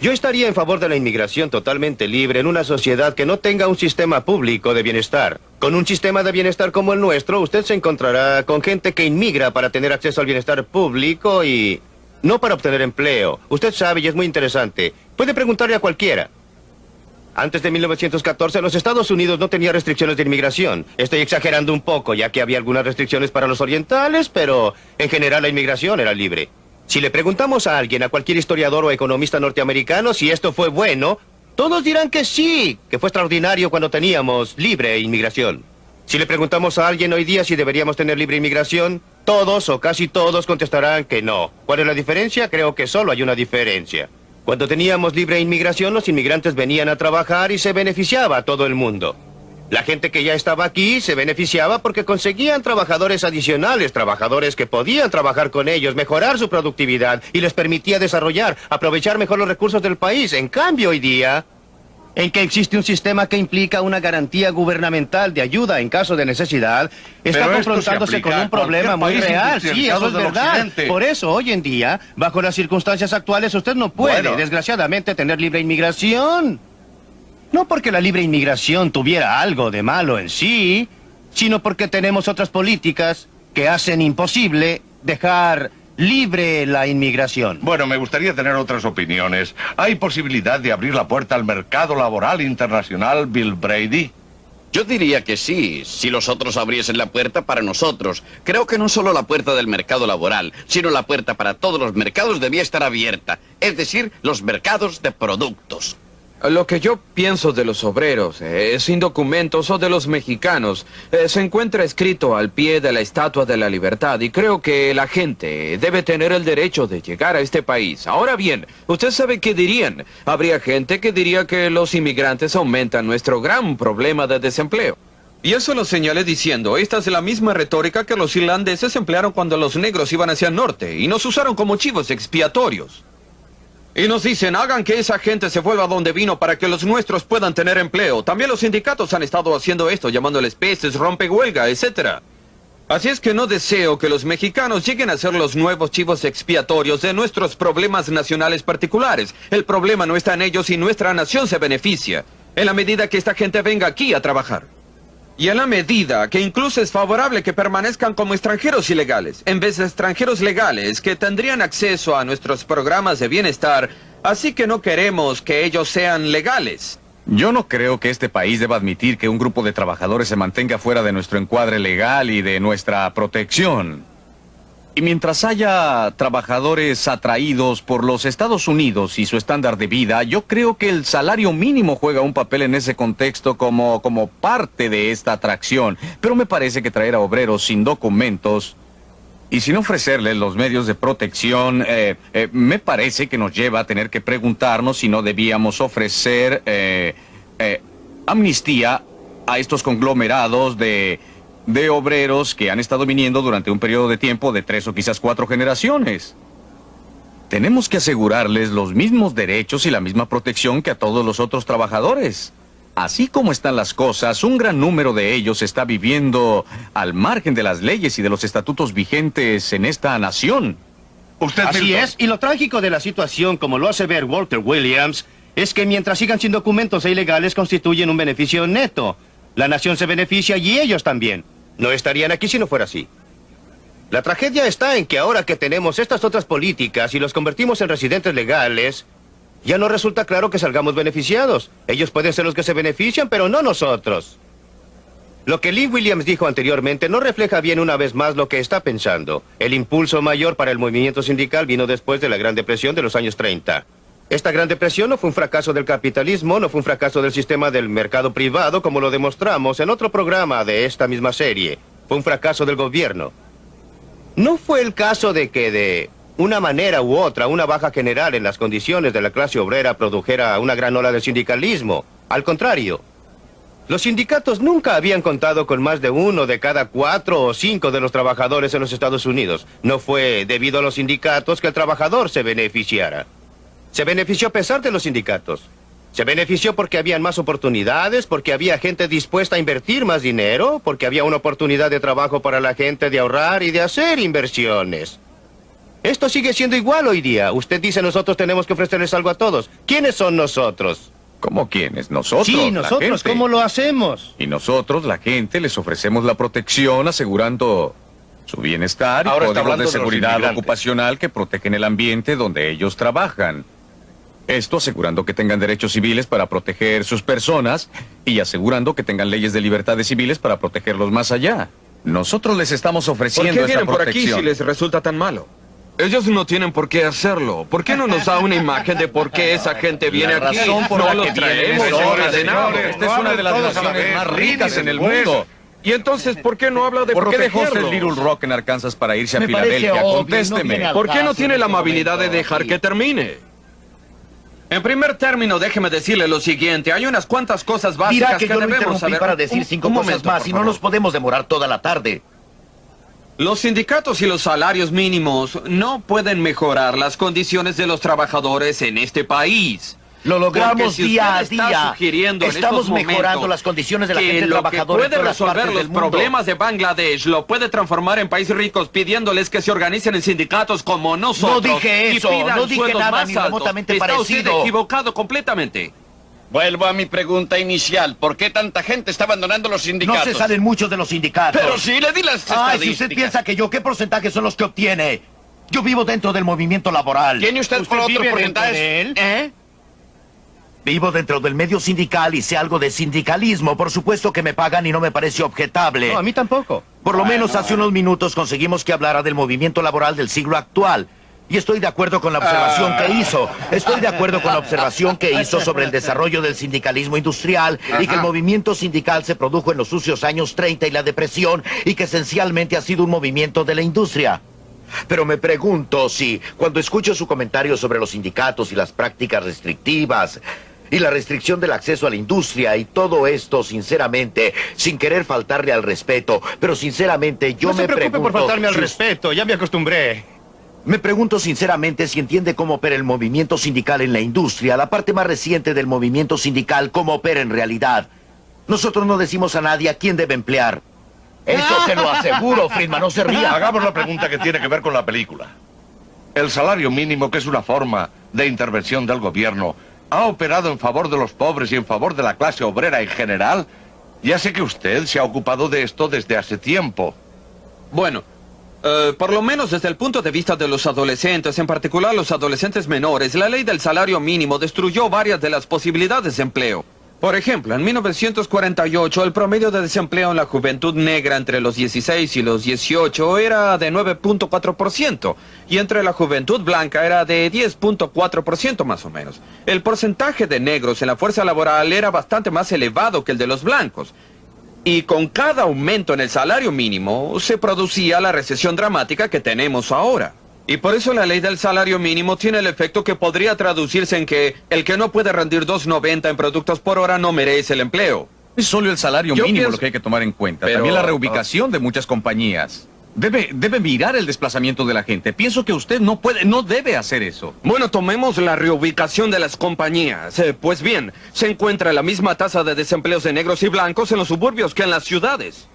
yo estaría en favor de la inmigración totalmente libre en una sociedad que no tenga un sistema público de bienestar. Con un sistema de bienestar como el nuestro, usted se encontrará con gente que inmigra para tener acceso al bienestar público y no para obtener empleo. Usted sabe y es muy interesante. Puede preguntarle a cualquiera. Antes de 1914, los Estados Unidos no tenía restricciones de inmigración. Estoy exagerando un poco, ya que había algunas restricciones para los orientales, pero en general la inmigración era libre. Si le preguntamos a alguien, a cualquier historiador o economista norteamericano, si esto fue bueno, todos dirán que sí, que fue extraordinario cuando teníamos libre inmigración. Si le preguntamos a alguien hoy día si deberíamos tener libre inmigración, todos o casi todos contestarán que no. ¿Cuál es la diferencia? Creo que solo hay una diferencia. Cuando teníamos libre inmigración, los inmigrantes venían a trabajar y se beneficiaba a todo el mundo. La gente que ya estaba aquí se beneficiaba porque conseguían trabajadores adicionales, trabajadores que podían trabajar con ellos, mejorar su productividad y les permitía desarrollar, aprovechar mejor los recursos del país. En cambio, hoy día, en que existe un sistema que implica una garantía gubernamental de ayuda en caso de necesidad, está confrontándose con un problema muy real. Sí, eso es verdad. Por eso, hoy en día, bajo las circunstancias actuales, usted no puede, desgraciadamente, tener libre inmigración. No porque la libre inmigración tuviera algo de malo en sí, sino porque tenemos otras políticas que hacen imposible dejar libre la inmigración. Bueno, me gustaría tener otras opiniones. ¿Hay posibilidad de abrir la puerta al mercado laboral internacional, Bill Brady? Yo diría que sí, si los otros abriesen la puerta para nosotros. Creo que no solo la puerta del mercado laboral, sino la puerta para todos los mercados debía estar abierta, es decir, los mercados de productos. Lo que yo pienso de los obreros, eh, sin documentos o de los mexicanos, eh, se encuentra escrito al pie de la Estatua de la Libertad y creo que la gente debe tener el derecho de llegar a este país. Ahora bien, ¿usted sabe qué dirían? Habría gente que diría que los inmigrantes aumentan nuestro gran problema de desempleo. Y eso lo señalé diciendo, esta es la misma retórica que los irlandeses emplearon cuando los negros iban hacia el norte y nos usaron como chivos expiatorios. Y nos dicen, hagan que esa gente se vuelva donde vino para que los nuestros puedan tener empleo. También los sindicatos han estado haciendo esto, llamándoles peces, rompehuelga, etc. Así es que no deseo que los mexicanos lleguen a ser los nuevos chivos expiatorios de nuestros problemas nacionales particulares. El problema no está en ellos y nuestra nación se beneficia, en la medida que esta gente venga aquí a trabajar. Y en la medida que incluso es favorable que permanezcan como extranjeros ilegales, en vez de extranjeros legales que tendrían acceso a nuestros programas de bienestar, así que no queremos que ellos sean legales. Yo no creo que este país deba admitir que un grupo de trabajadores se mantenga fuera de nuestro encuadre legal y de nuestra protección. Y mientras haya trabajadores atraídos por los Estados Unidos y su estándar de vida, yo creo que el salario mínimo juega un papel en ese contexto como, como parte de esta atracción. Pero me parece que traer a obreros sin documentos y sin ofrecerles los medios de protección, eh, eh, me parece que nos lleva a tener que preguntarnos si no debíamos ofrecer eh, amnistía a estos conglomerados de de obreros que han estado viniendo durante un periodo de tiempo de tres o quizás cuatro generaciones. Tenemos que asegurarles los mismos derechos y la misma protección que a todos los otros trabajadores. Así como están las cosas, un gran número de ellos está viviendo al margen de las leyes y de los estatutos vigentes en esta nación. Usted Así es, y lo trágico de la situación, como lo hace ver Walter Williams, es que mientras sigan sin documentos e ilegales constituyen un beneficio neto. La nación se beneficia y ellos también. No estarían aquí si no fuera así. La tragedia está en que ahora que tenemos estas otras políticas y los convertimos en residentes legales, ya no resulta claro que salgamos beneficiados. Ellos pueden ser los que se benefician, pero no nosotros. Lo que Lee Williams dijo anteriormente no refleja bien una vez más lo que está pensando. El impulso mayor para el movimiento sindical vino después de la Gran Depresión de los años 30. Esta Gran Depresión no fue un fracaso del capitalismo, no fue un fracaso del sistema del mercado privado, como lo demostramos en otro programa de esta misma serie. Fue un fracaso del gobierno. No fue el caso de que de una manera u otra, una baja general en las condiciones de la clase obrera produjera una gran ola de sindicalismo. Al contrario, los sindicatos nunca habían contado con más de uno de cada cuatro o cinco de los trabajadores en los Estados Unidos. No fue debido a los sindicatos que el trabajador se beneficiara. Se benefició a pesar de los sindicatos. Se benefició porque habían más oportunidades, porque había gente dispuesta a invertir más dinero, porque había una oportunidad de trabajo para la gente de ahorrar y de hacer inversiones. Esto sigue siendo igual hoy día. Usted dice nosotros tenemos que ofrecerles algo a todos. ¿Quiénes son nosotros? ¿Cómo quiénes? Nosotros. Sí, nosotros. ¿Cómo lo hacemos? Y nosotros, la gente, les ofrecemos la protección asegurando su bienestar y Ahora códigos de seguridad ocupacional que protegen el ambiente donde ellos trabajan. Esto asegurando que tengan derechos civiles para proteger sus personas y asegurando que tengan leyes de libertades civiles para protegerlos más allá. Nosotros les estamos ¿Por ofreciendo qué esta vienen por aquí si les resulta tan malo? Ellos no tienen por qué hacerlo. ¿Por qué no nos da una imagen de por qué esa gente viene La aquí? razón por no la los que traemos esta es una de las naciones más ricas en el mundo. Y entonces, ¿por qué no habla de por qué dejó el? Little Rock en Arkansas para irse a Filadelfia? obvio, Contésteme. no ¿Por qué no tiene la amabilidad de dejar que termine? En primer término, déjeme decirle lo siguiente. Hay unas cuantas cosas básicas Dirá que yo lo debemos saber. para decir Un- cinco un cosas momento, más y no nos podemos demorar toda la tarde. Los sindicatos y los salarios mínimos no pueden mejorar las condiciones de los trabajadores en este país. Lo logramos si día a usted está día. Estamos mejorando las condiciones de la que gente lo trabajadora que puede resolver los problemas de Bangladesh lo puede transformar en países ricos pidiéndoles que se organicen en sindicatos como nosotros. dije y eso, no dije nada más ni remotamente Está parecido. usted equivocado completamente. Vuelvo a mi pregunta inicial. ¿Por qué tanta gente está abandonando los No sindicatos? se salen muchos de los sindicatos. Pero sí, le di las Ay, si usted piensa que yo, ¿qué porcentaje son los que obtiene? Yo vivo dentro del movimiento laboral. ¿Tiene usted por otro porcentaje? de él? ¿Eh? Vivo dentro del medio sindical y sé algo de sindicalismo. Por supuesto que me pagan y no me parece objetable. No, a mí tampoco. Por lo menos hace unos minutos conseguimos que hablara del movimiento laboral del siglo actual. Y estoy de acuerdo con la observación Ah. que hizo. Estoy de acuerdo con la observación que hizo sobre el desarrollo del sindicalismo industrial y que el movimiento sindical se produjo en los sucios años 30 y la depresión y que esencialmente ha sido un movimiento de la industria. Pero me pregunto si, cuando escucho su comentario sobre los sindicatos y las prácticas restrictivas y la restricción del acceso a la industria y todo esto, sinceramente, sin querer faltarle al respeto, pero sinceramente yo no me se preocupe pregunto... por faltarme al si respeto, ya me acostumbré. me pregunto sinceramente si entiende cómo opera el movimiento sindical en la industria, la parte más reciente del movimiento sindical, cómo opera en realidad. Nosotros no decimos a nadie a quién debe emplear. Eso se lo aseguro, Friedman, no se ría. Hagamos la pregunta que tiene que ver con la película. El salario mínimo, que es una forma de intervención del gobierno, ha operado en favor de los pobres y en favor de la clase obrera en general. Ya sé que usted se ha ocupado de esto desde hace tiempo. Bueno, eh, por lo menos desde el punto de vista de los adolescentes, en particular los adolescentes menores, la ley del salario mínimo destruyó varias de las posibilidades de empleo. Por ejemplo, en 1948 el promedio de desempleo en la juventud negra entre los 16 y los 18 era de 9.4% y entre la juventud blanca era de 10.4% más o menos. El porcentaje de negros en la fuerza laboral era bastante más elevado que el de los blancos. Y con cada aumento en el salario mínimo se producía la recesión dramática que tenemos ahora. Y por eso la ley del salario mínimo tiene el efecto que podría traducirse en que el que no puede rendir 2.90 en productos por hora no merece el empleo. Es solo el salario Yo mínimo pienso- lo que hay que tomar en cuenta. Pero- También la reubicación de muchas compañías. Debe, debe mirar el desplazamiento de la gente. Pienso que usted no puede, no debe hacer eso. Bueno, tomemos la reubicación de las compañías. Eh, pues bien, se encuentra la misma tasa de desempleos de negros y blancos en los suburbios que en las ciudades.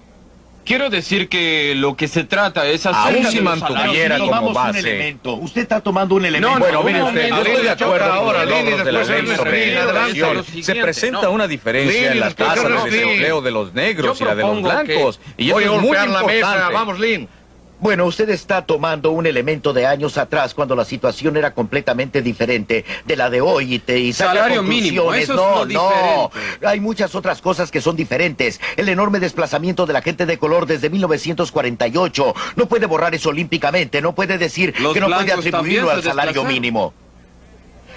Quiero decir que lo que se trata es hacer... Si mantuviera como base. un elemento. Usted está tomando un elemento. No, no, Bueno, mire usted, yo estoy de acuerdo ahora, con los de la ley sobre la educación. Se presenta no. una diferencia Lili, en las después tasas de desempleo de los negros Yo y la de los blancos. Y eso Voy a es muy golpear la mesa. importante. Vamos, Lynn. Bueno, usted está tomando un elemento de años atrás cuando la situación era completamente diferente de la de hoy y te y Salario mínimo, eso no, no. Hay muchas otras cosas que son diferentes. El enorme desplazamiento de la gente de color desde 1948 no puede borrar eso olímpicamente, no puede decir Los que no puede atribuirlo al salario mínimo.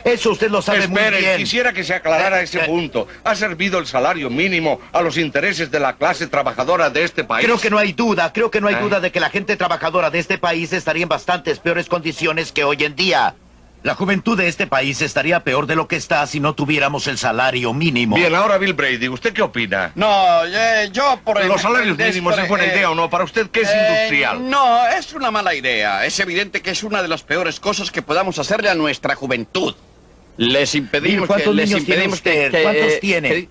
Eso usted lo sabe muy Espere, bien. quisiera que se aclarara ese Eh, eh. punto. ¿Ha servido el salario mínimo a los intereses de la clase trabajadora de este país? Creo que no hay duda, creo que no hay Ah. duda de que la gente trabajadora de este país estaría en bastantes peores condiciones que hoy en día. La juventud de este país estaría peor de lo que está si no tuviéramos el salario mínimo. Bien, ahora Bill Brady, ¿usted qué opina? No, eh, yo por el... Los salarios mínimos es buena eh, idea o no. Para usted, ¿qué es eh, industrial? No, es una mala idea. Es evidente que es una de las peores cosas que podamos hacerle a nuestra juventud. Les impedimos ¿Cuántos que... Les impedimos que, que, ¿Cuántos eh, tiene?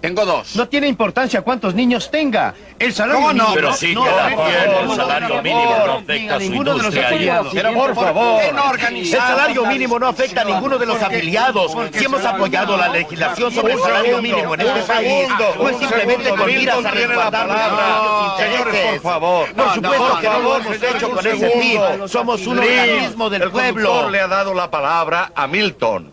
Tengo dos. No tiene importancia cuántos niños tenga. El salario ¿Cómo no? mínimo... Pero sí no, que la no, tiene. no, El salario mínimo no, afecta a ninguno de los afiliados. Pero por favor, el salario la mínimo no afecta a ninguno de los afiliados. Si hemos el apoyado la legislación sobre el salario mínimo en este país, no es simplemente con miras a resguardar nuestros Señores, intereses. por favor. Por No, supuesto que no lo hemos hecho con ese fin. Somos un organismo del el pueblo. conductor le ha dado la palabra a Milton.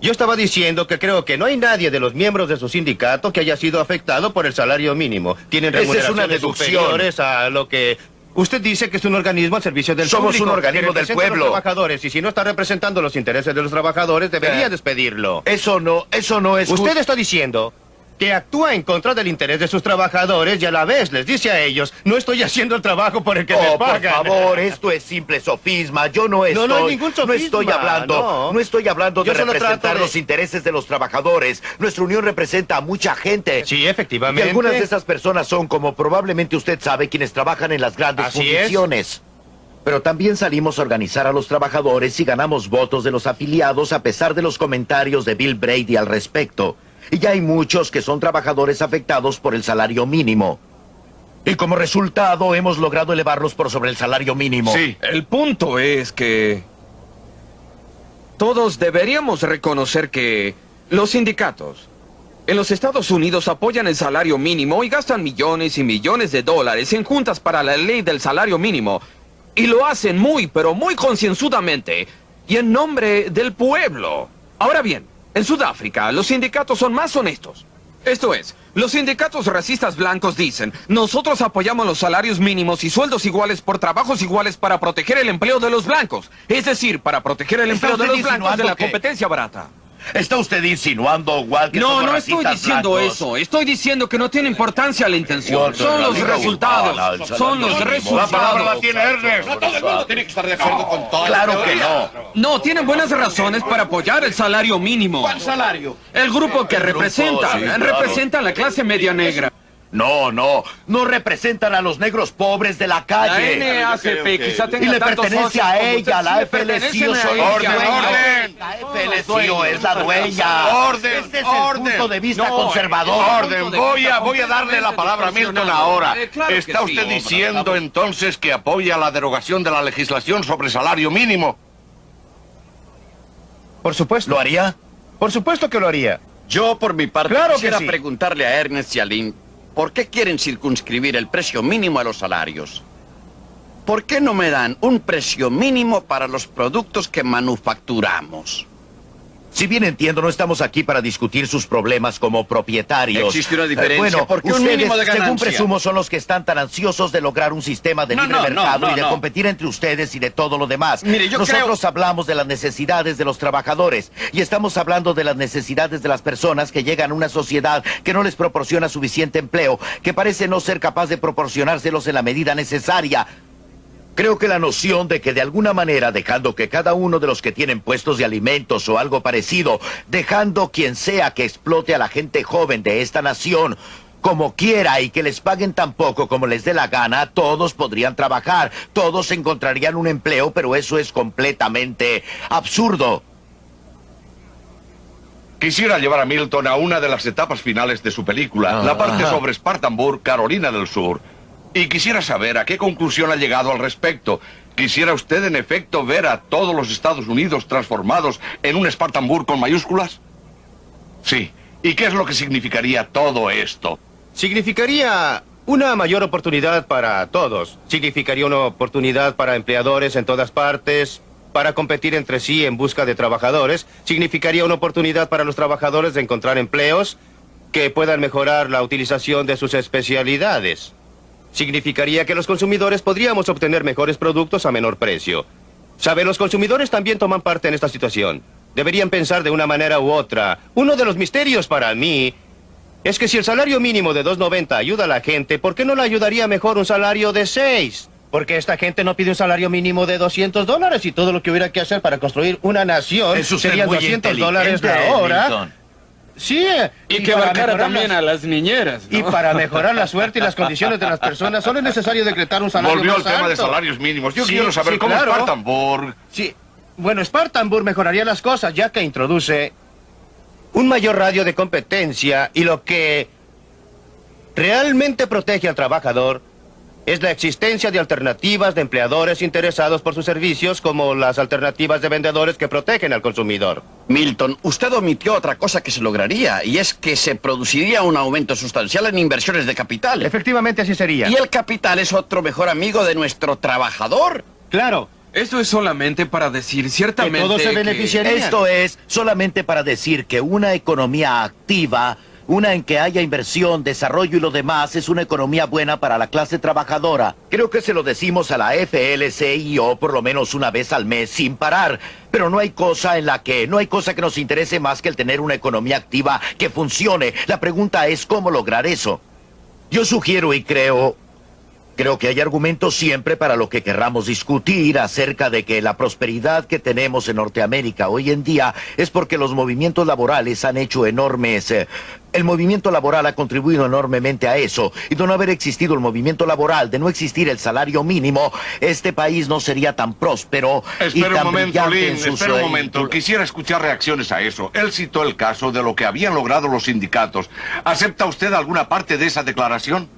Yo estaba diciendo que creo que no hay nadie de los miembros de su sindicato que haya sido afectado por el salario mínimo. Tienen es una remuneraciones deducción. superiores a lo que... Usted dice que es un organismo al servicio del Somos público, un organismo que del a pueblo. los trabajadores, y si no está representando los intereses de los trabajadores, debería Eh. despedirlo. Eso no, eso no es Usted está diciendo que actúa en contra del interés de sus trabajadores y a la vez les dice a ellos, no estoy haciendo el trabajo por el que me Oh, por pagan. favor, esto es simple sofisma. Yo no estoy. No, no hay ningún No estoy hablando. no. No, estoy hablando de representar de- los intereses de los trabajadores. Nuestra unión representa a mucha gente. Sí, Y efectivamente. algunas de esas personas son, como probablemente usted sabe, quienes trabajan en las grandes Así es. Pero también salimos a organizar a los trabajadores y ganamos votos de los afiliados a pesar de los comentarios de Bill Brady al respecto. Y ya hay muchos que son trabajadores afectados por el salario mínimo. Y como resultado hemos logrado elevarlos por sobre el salario mínimo. Sí. El punto es que todos deberíamos reconocer que los sindicatos en los Estados Unidos apoyan el salario mínimo y gastan millones y millones de dólares en juntas para la ley del salario mínimo. Y lo hacen muy, pero muy concienzudamente y en nombre del pueblo. Ahora bien, en Sudáfrica los sindicatos son más honestos. Esto es, los sindicatos racistas blancos dicen, nosotros apoyamos los salarios mínimos y sueldos iguales por trabajos iguales para proteger el empleo de los blancos. Es decir, para proteger el ¿Está empleo de los blancos de la que- competencia barata. ¿Está usted insinuando, Walt, que No, somos no estoy diciendo blancos? eso. Estoy diciendo que no tiene importancia la intención. Walter, Son los resultados. Son los mínimo. La palabra la resultados. tiene Ernest. No todo el mundo tiene que estar de acuerdo con todo. Claro que no. No, tienen buenas razones para apoyar el salario mínimo. ¿Cuál salario? El grupo que representa, sí, claro. representa a la clase media negra. No, no. No representan a los negros pobres de la La calle. NAACP quizá tenga Y le pertenece a ella, la FLCIO dueños. orden. La FLCIO es la dueña. Orden, Este es orden. el punto de vista No, conservador. Orden, voy a, voy a darle la palabra a Milton ahora. Eh, claro que ¿Está usted diciendo entonces que apoya la derogación de la legislación sobre salario mínimo? Por supuesto. ¿Lo haría? Por supuesto que lo haría. Yo, por mi parte, Claro que quisiera sí. preguntarle a Ernest y a Lynn, ¿por qué quieren circunscribir el precio mínimo a los salarios? ¿Por qué no me dan un precio mínimo para los productos que manufacturamos? Si bien entiendo, no estamos aquí para discutir sus problemas como propietarios. Existe una diferencia, Eh, bueno, porque un ustedes, mínimo de según presumo, son los que están tan ansiosos de lograr un sistema de No, libre no, mercado no, y de competir entre ustedes y de todo lo demás. Mire, yo Nosotros hablamos de las necesidades de los trabajadores y estamos hablando de las necesidades de las personas que llegan a una sociedad que no les proporciona suficiente empleo, que parece no ser capaz de proporcionárselos en la medida necesaria. Creo que la noción de que de alguna manera, dejando que cada uno de los que tienen puestos de alimentos o algo parecido, dejando quien sea que explote a la gente joven de esta nación, como quiera y que les paguen tan poco como les dé la gana, todos podrían trabajar, todos encontrarían un empleo, pero eso es completamente absurdo. Quisiera llevar a Milton a una de las etapas finales de su película, Ah, la parte sobre Spartanburg, Carolina del Sur. Y quisiera saber a qué conclusión ha llegado al respecto. ¿Quisiera usted, en efecto, ver a todos los Estados Unidos transformados en un Spartanburg con mayúsculas? Sí. ¿Y qué es lo que significaría todo esto? Significaría una mayor oportunidad para todos. Significaría una oportunidad para empleadores en todas partes, para competir entre sí en busca de trabajadores. Significaría una oportunidad para los trabajadores de encontrar empleos que puedan mejorar la utilización de sus especialidades. Significaría que los consumidores podríamos obtener mejores productos a menor precio. Sabe, los consumidores también toman parte en esta situación. Deberían pensar de una manera u otra. Uno de los misterios para mí es que si el salario mínimo de 2.90 ayuda a la gente, ¿por qué no le ayudaría mejor un salario de 6? Porque esta gente no pide un salario mínimo de 200 dólares y todo lo que hubiera que hacer para construir una nación serían muy 200 dólares la hora. Sí. Y que abarcara también las- a las niñeras. ¿no? Y para mejorar la suerte y las condiciones de las personas, solo es necesario decretar un salario Volvió más al tema de salarios mínimos. Yo Sí, quiero saber sí, cómo claro. Spartanburg... Sí. Bueno, Spartanburg mejoraría las cosas ya que introduce un mayor radio de competencia y lo que realmente protege al trabajador es la existencia de alternativas de empleadores interesados por sus servicios como las alternativas de vendedores que protegen al consumidor. Milton, usted omitió otra cosa que se lograría, y es que se produciría un aumento sustancial en inversiones de capital. Efectivamente así sería. Y el capital es otro mejor amigo de nuestro trabajador. Claro. Esto es solamente para decir ciertamente que- Esto es solamente para decir que una economía activa, una en que haya inversión, desarrollo y lo demás, es una economía buena para la clase trabajadora. Creo que se lo decimos a la FLCIO por lo menos una vez al mes sin parar. Pero no hay cosa en la que, no hay cosa que nos interese más que el tener una economía activa que funcione. La pregunta es cómo lograr eso. Yo sugiero y creo Creo que hay argumentos siempre para lo que querramos discutir acerca de que la prosperidad que tenemos en Norteamérica hoy en día es porque los movimientos laborales han hecho enormes... eh, el movimiento laboral ha contribuido enormemente a eso. Y de no haber existido el movimiento laboral, de no existir el salario mínimo, este país no sería tan próspero y Espera un tan momento, brillante Lynn, espera un momento. Quisiera escuchar reacciones a eso. Él citó el caso de lo que habían logrado los sindicatos. ¿Acepta usted alguna parte de esa declaración?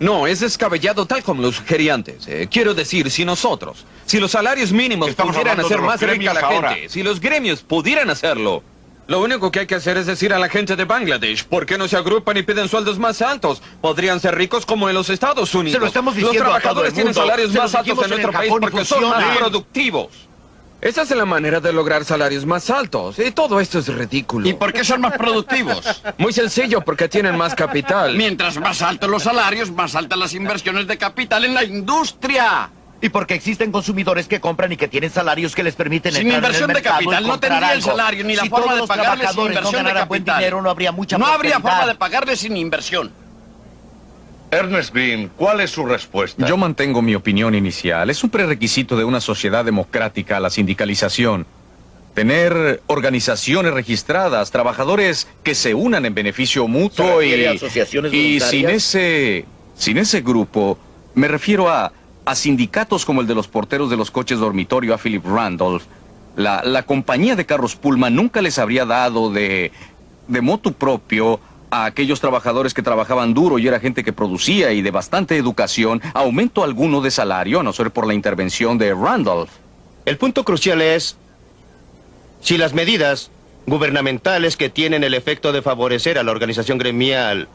No, es descabellado tal como lo sugerí antes. Eh, quiero decir, si nosotros, si los salarios mínimos Estamos pudieran hacer más rica a la ahora. gente, si los gremios pudieran hacerlo, lo único que hay que hacer es decir a la gente de Bangladesh, ¿por qué no se agrupan y piden sueldos más altos? Podrían ser ricos como en los Estados Unidos. Se lo estamos diciendo Los a todo el trabajadores tienen salarios más altos en nuestro país porque son más productivos. Esa es la manera de lograr salarios más altos. Y todo esto es ridículo. ¿Y por qué son más productivos? Muy sencillo, porque tienen más capital. Mientras más altos los salarios, más altas las inversiones de capital en la industria. Y porque existen consumidores que compran y que tienen salarios que les permiten Sin entrar en el inversión de capital no tendría el salario ni la Si forma todos de los pagarles sin trabajadores no inversión de ganaran buen dinero, no habría mucha No habría forma de pagarles sin inversión. Ernest Green, ¿cuál es su respuesta? Yo mantengo mi opinión inicial. Es un prerequisito de una sociedad democrática la sindicalización. Tener organizaciones registradas, trabajadores que se unan en beneficio mutuo ¿Se y, refiere a asociaciones y sin ese sin ese grupo me refiero a, a sindicatos como el de los porteros de los coches dormitorio a Philip Randolph. La, la compañía de carros Pullman nunca les habría dado de, de motu propio a aquellos trabajadores que trabajaban duro y era gente que producía y de bastante educación aumento alguno de salario, a no ser por la intervención de Randolph. El punto crucial es si las medidas gubernamentales que tienen el efecto de favorecer a la organización gremial,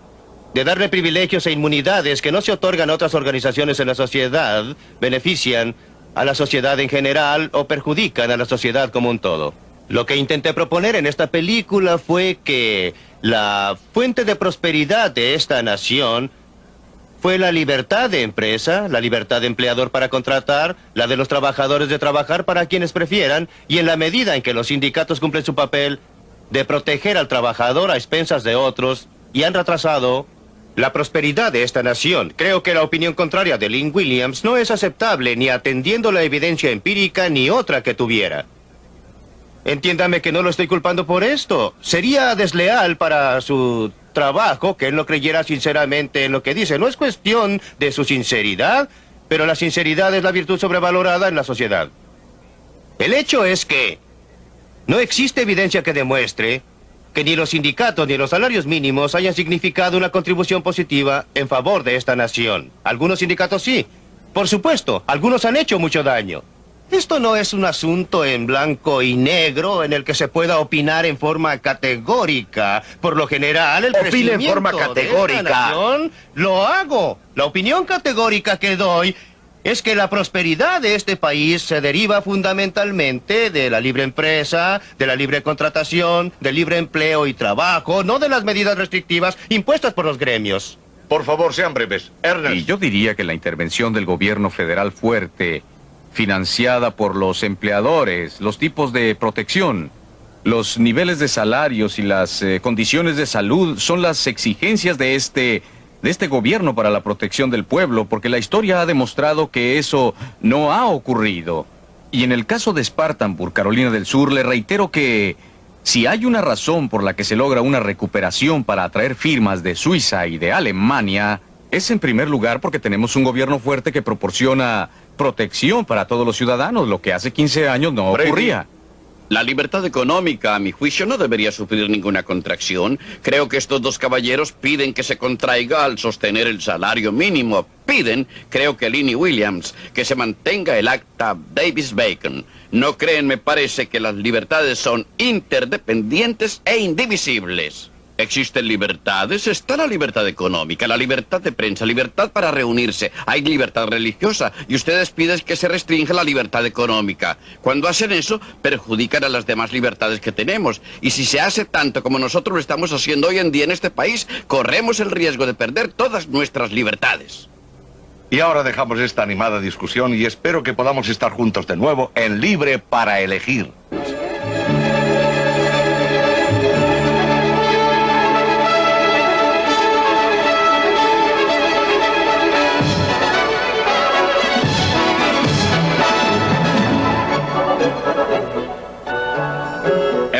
de darle privilegios e inmunidades que no se otorgan a otras organizaciones en la sociedad, benefician a la sociedad en general o perjudican a la sociedad como un todo. Lo que intenté proponer en esta película fue que la fuente de prosperidad de esta nación fue la libertad de empresa, la libertad de empleador para contratar, la de los trabajadores de trabajar para quienes prefieran, y en la medida en que los sindicatos cumplen su papel de proteger al trabajador a expensas de otros y han retrasado la prosperidad de esta nación. Creo que la opinión contraria de Lynn Williams no es aceptable ni atendiendo la evidencia empírica ni otra que tuviera. Entiéndame que no lo estoy culpando por esto. Sería desleal para su trabajo que él no creyera sinceramente en lo que dice. No es cuestión de su sinceridad, pero la sinceridad es la virtud sobrevalorada en la sociedad. El hecho es que no existe evidencia que demuestre que ni los sindicatos ni los salarios mínimos hayan significado una contribución positiva en favor de esta nación. Algunos sindicatos sí. Por supuesto, algunos han hecho mucho daño. Esto no es un asunto en blanco y negro en el que se pueda opinar en forma categórica. Por lo general, el Opine en forma de categórica. esta nación, lo hago. La opinión categórica que doy es que la prosperidad de este país se deriva fundamentalmente de la libre empresa, de la libre contratación, del libre empleo y trabajo, no de las medidas restrictivas impuestas por los gremios. Por favor, sean breves. Ernest. Y yo diría que la intervención del gobierno federal fuerte, financiada por los empleadores, los tipos de protección, los niveles de salarios y las eh, condiciones de salud son las exigencias de este de este gobierno para la protección del pueblo, porque la historia ha demostrado que eso no ha ocurrido. Y en el caso de Spartanburg, Carolina del Sur, le reitero que si hay una razón por la que se logra una recuperación para atraer firmas de Suiza y de Alemania, es en primer lugar porque tenemos un gobierno fuerte que proporciona protección para todos los ciudadanos, lo que hace 15 años no Brady. ocurría. La libertad económica, a mi juicio, no debería sufrir ninguna contracción. Creo que estos dos caballeros piden que se contraiga al sostener el salario mínimo. Piden, creo que Lini Williams, que se mantenga el acta Davis-Bacon. No creen, me parece, que las libertades son interdependientes e indivisibles. Existen libertades, está la libertad económica, la libertad de prensa, libertad para reunirse, hay libertad religiosa y ustedes piden que se restrinja la libertad económica. Cuando hacen eso, perjudican a las demás libertades que tenemos. Y si se hace tanto como nosotros lo estamos haciendo hoy en día en este país, corremos el riesgo de perder todas nuestras libertades. Y ahora dejamos esta animada discusión y espero que podamos estar juntos de nuevo en Libre para Elegir.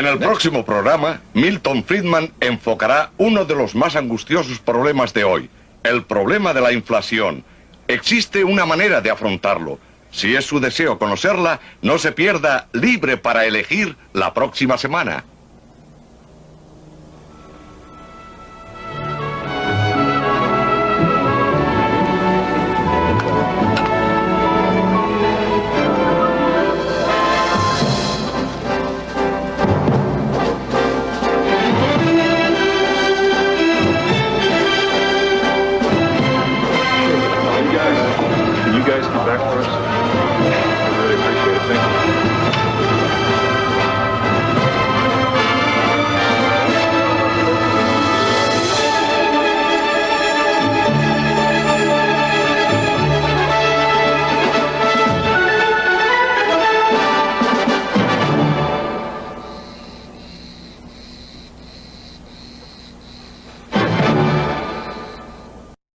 En el próximo programa, Milton Friedman enfocará uno de los más angustiosos problemas de hoy, el problema de la inflación. Existe una manera de afrontarlo. Si es su deseo conocerla, no se pierda Libre para Elegir la próxima semana.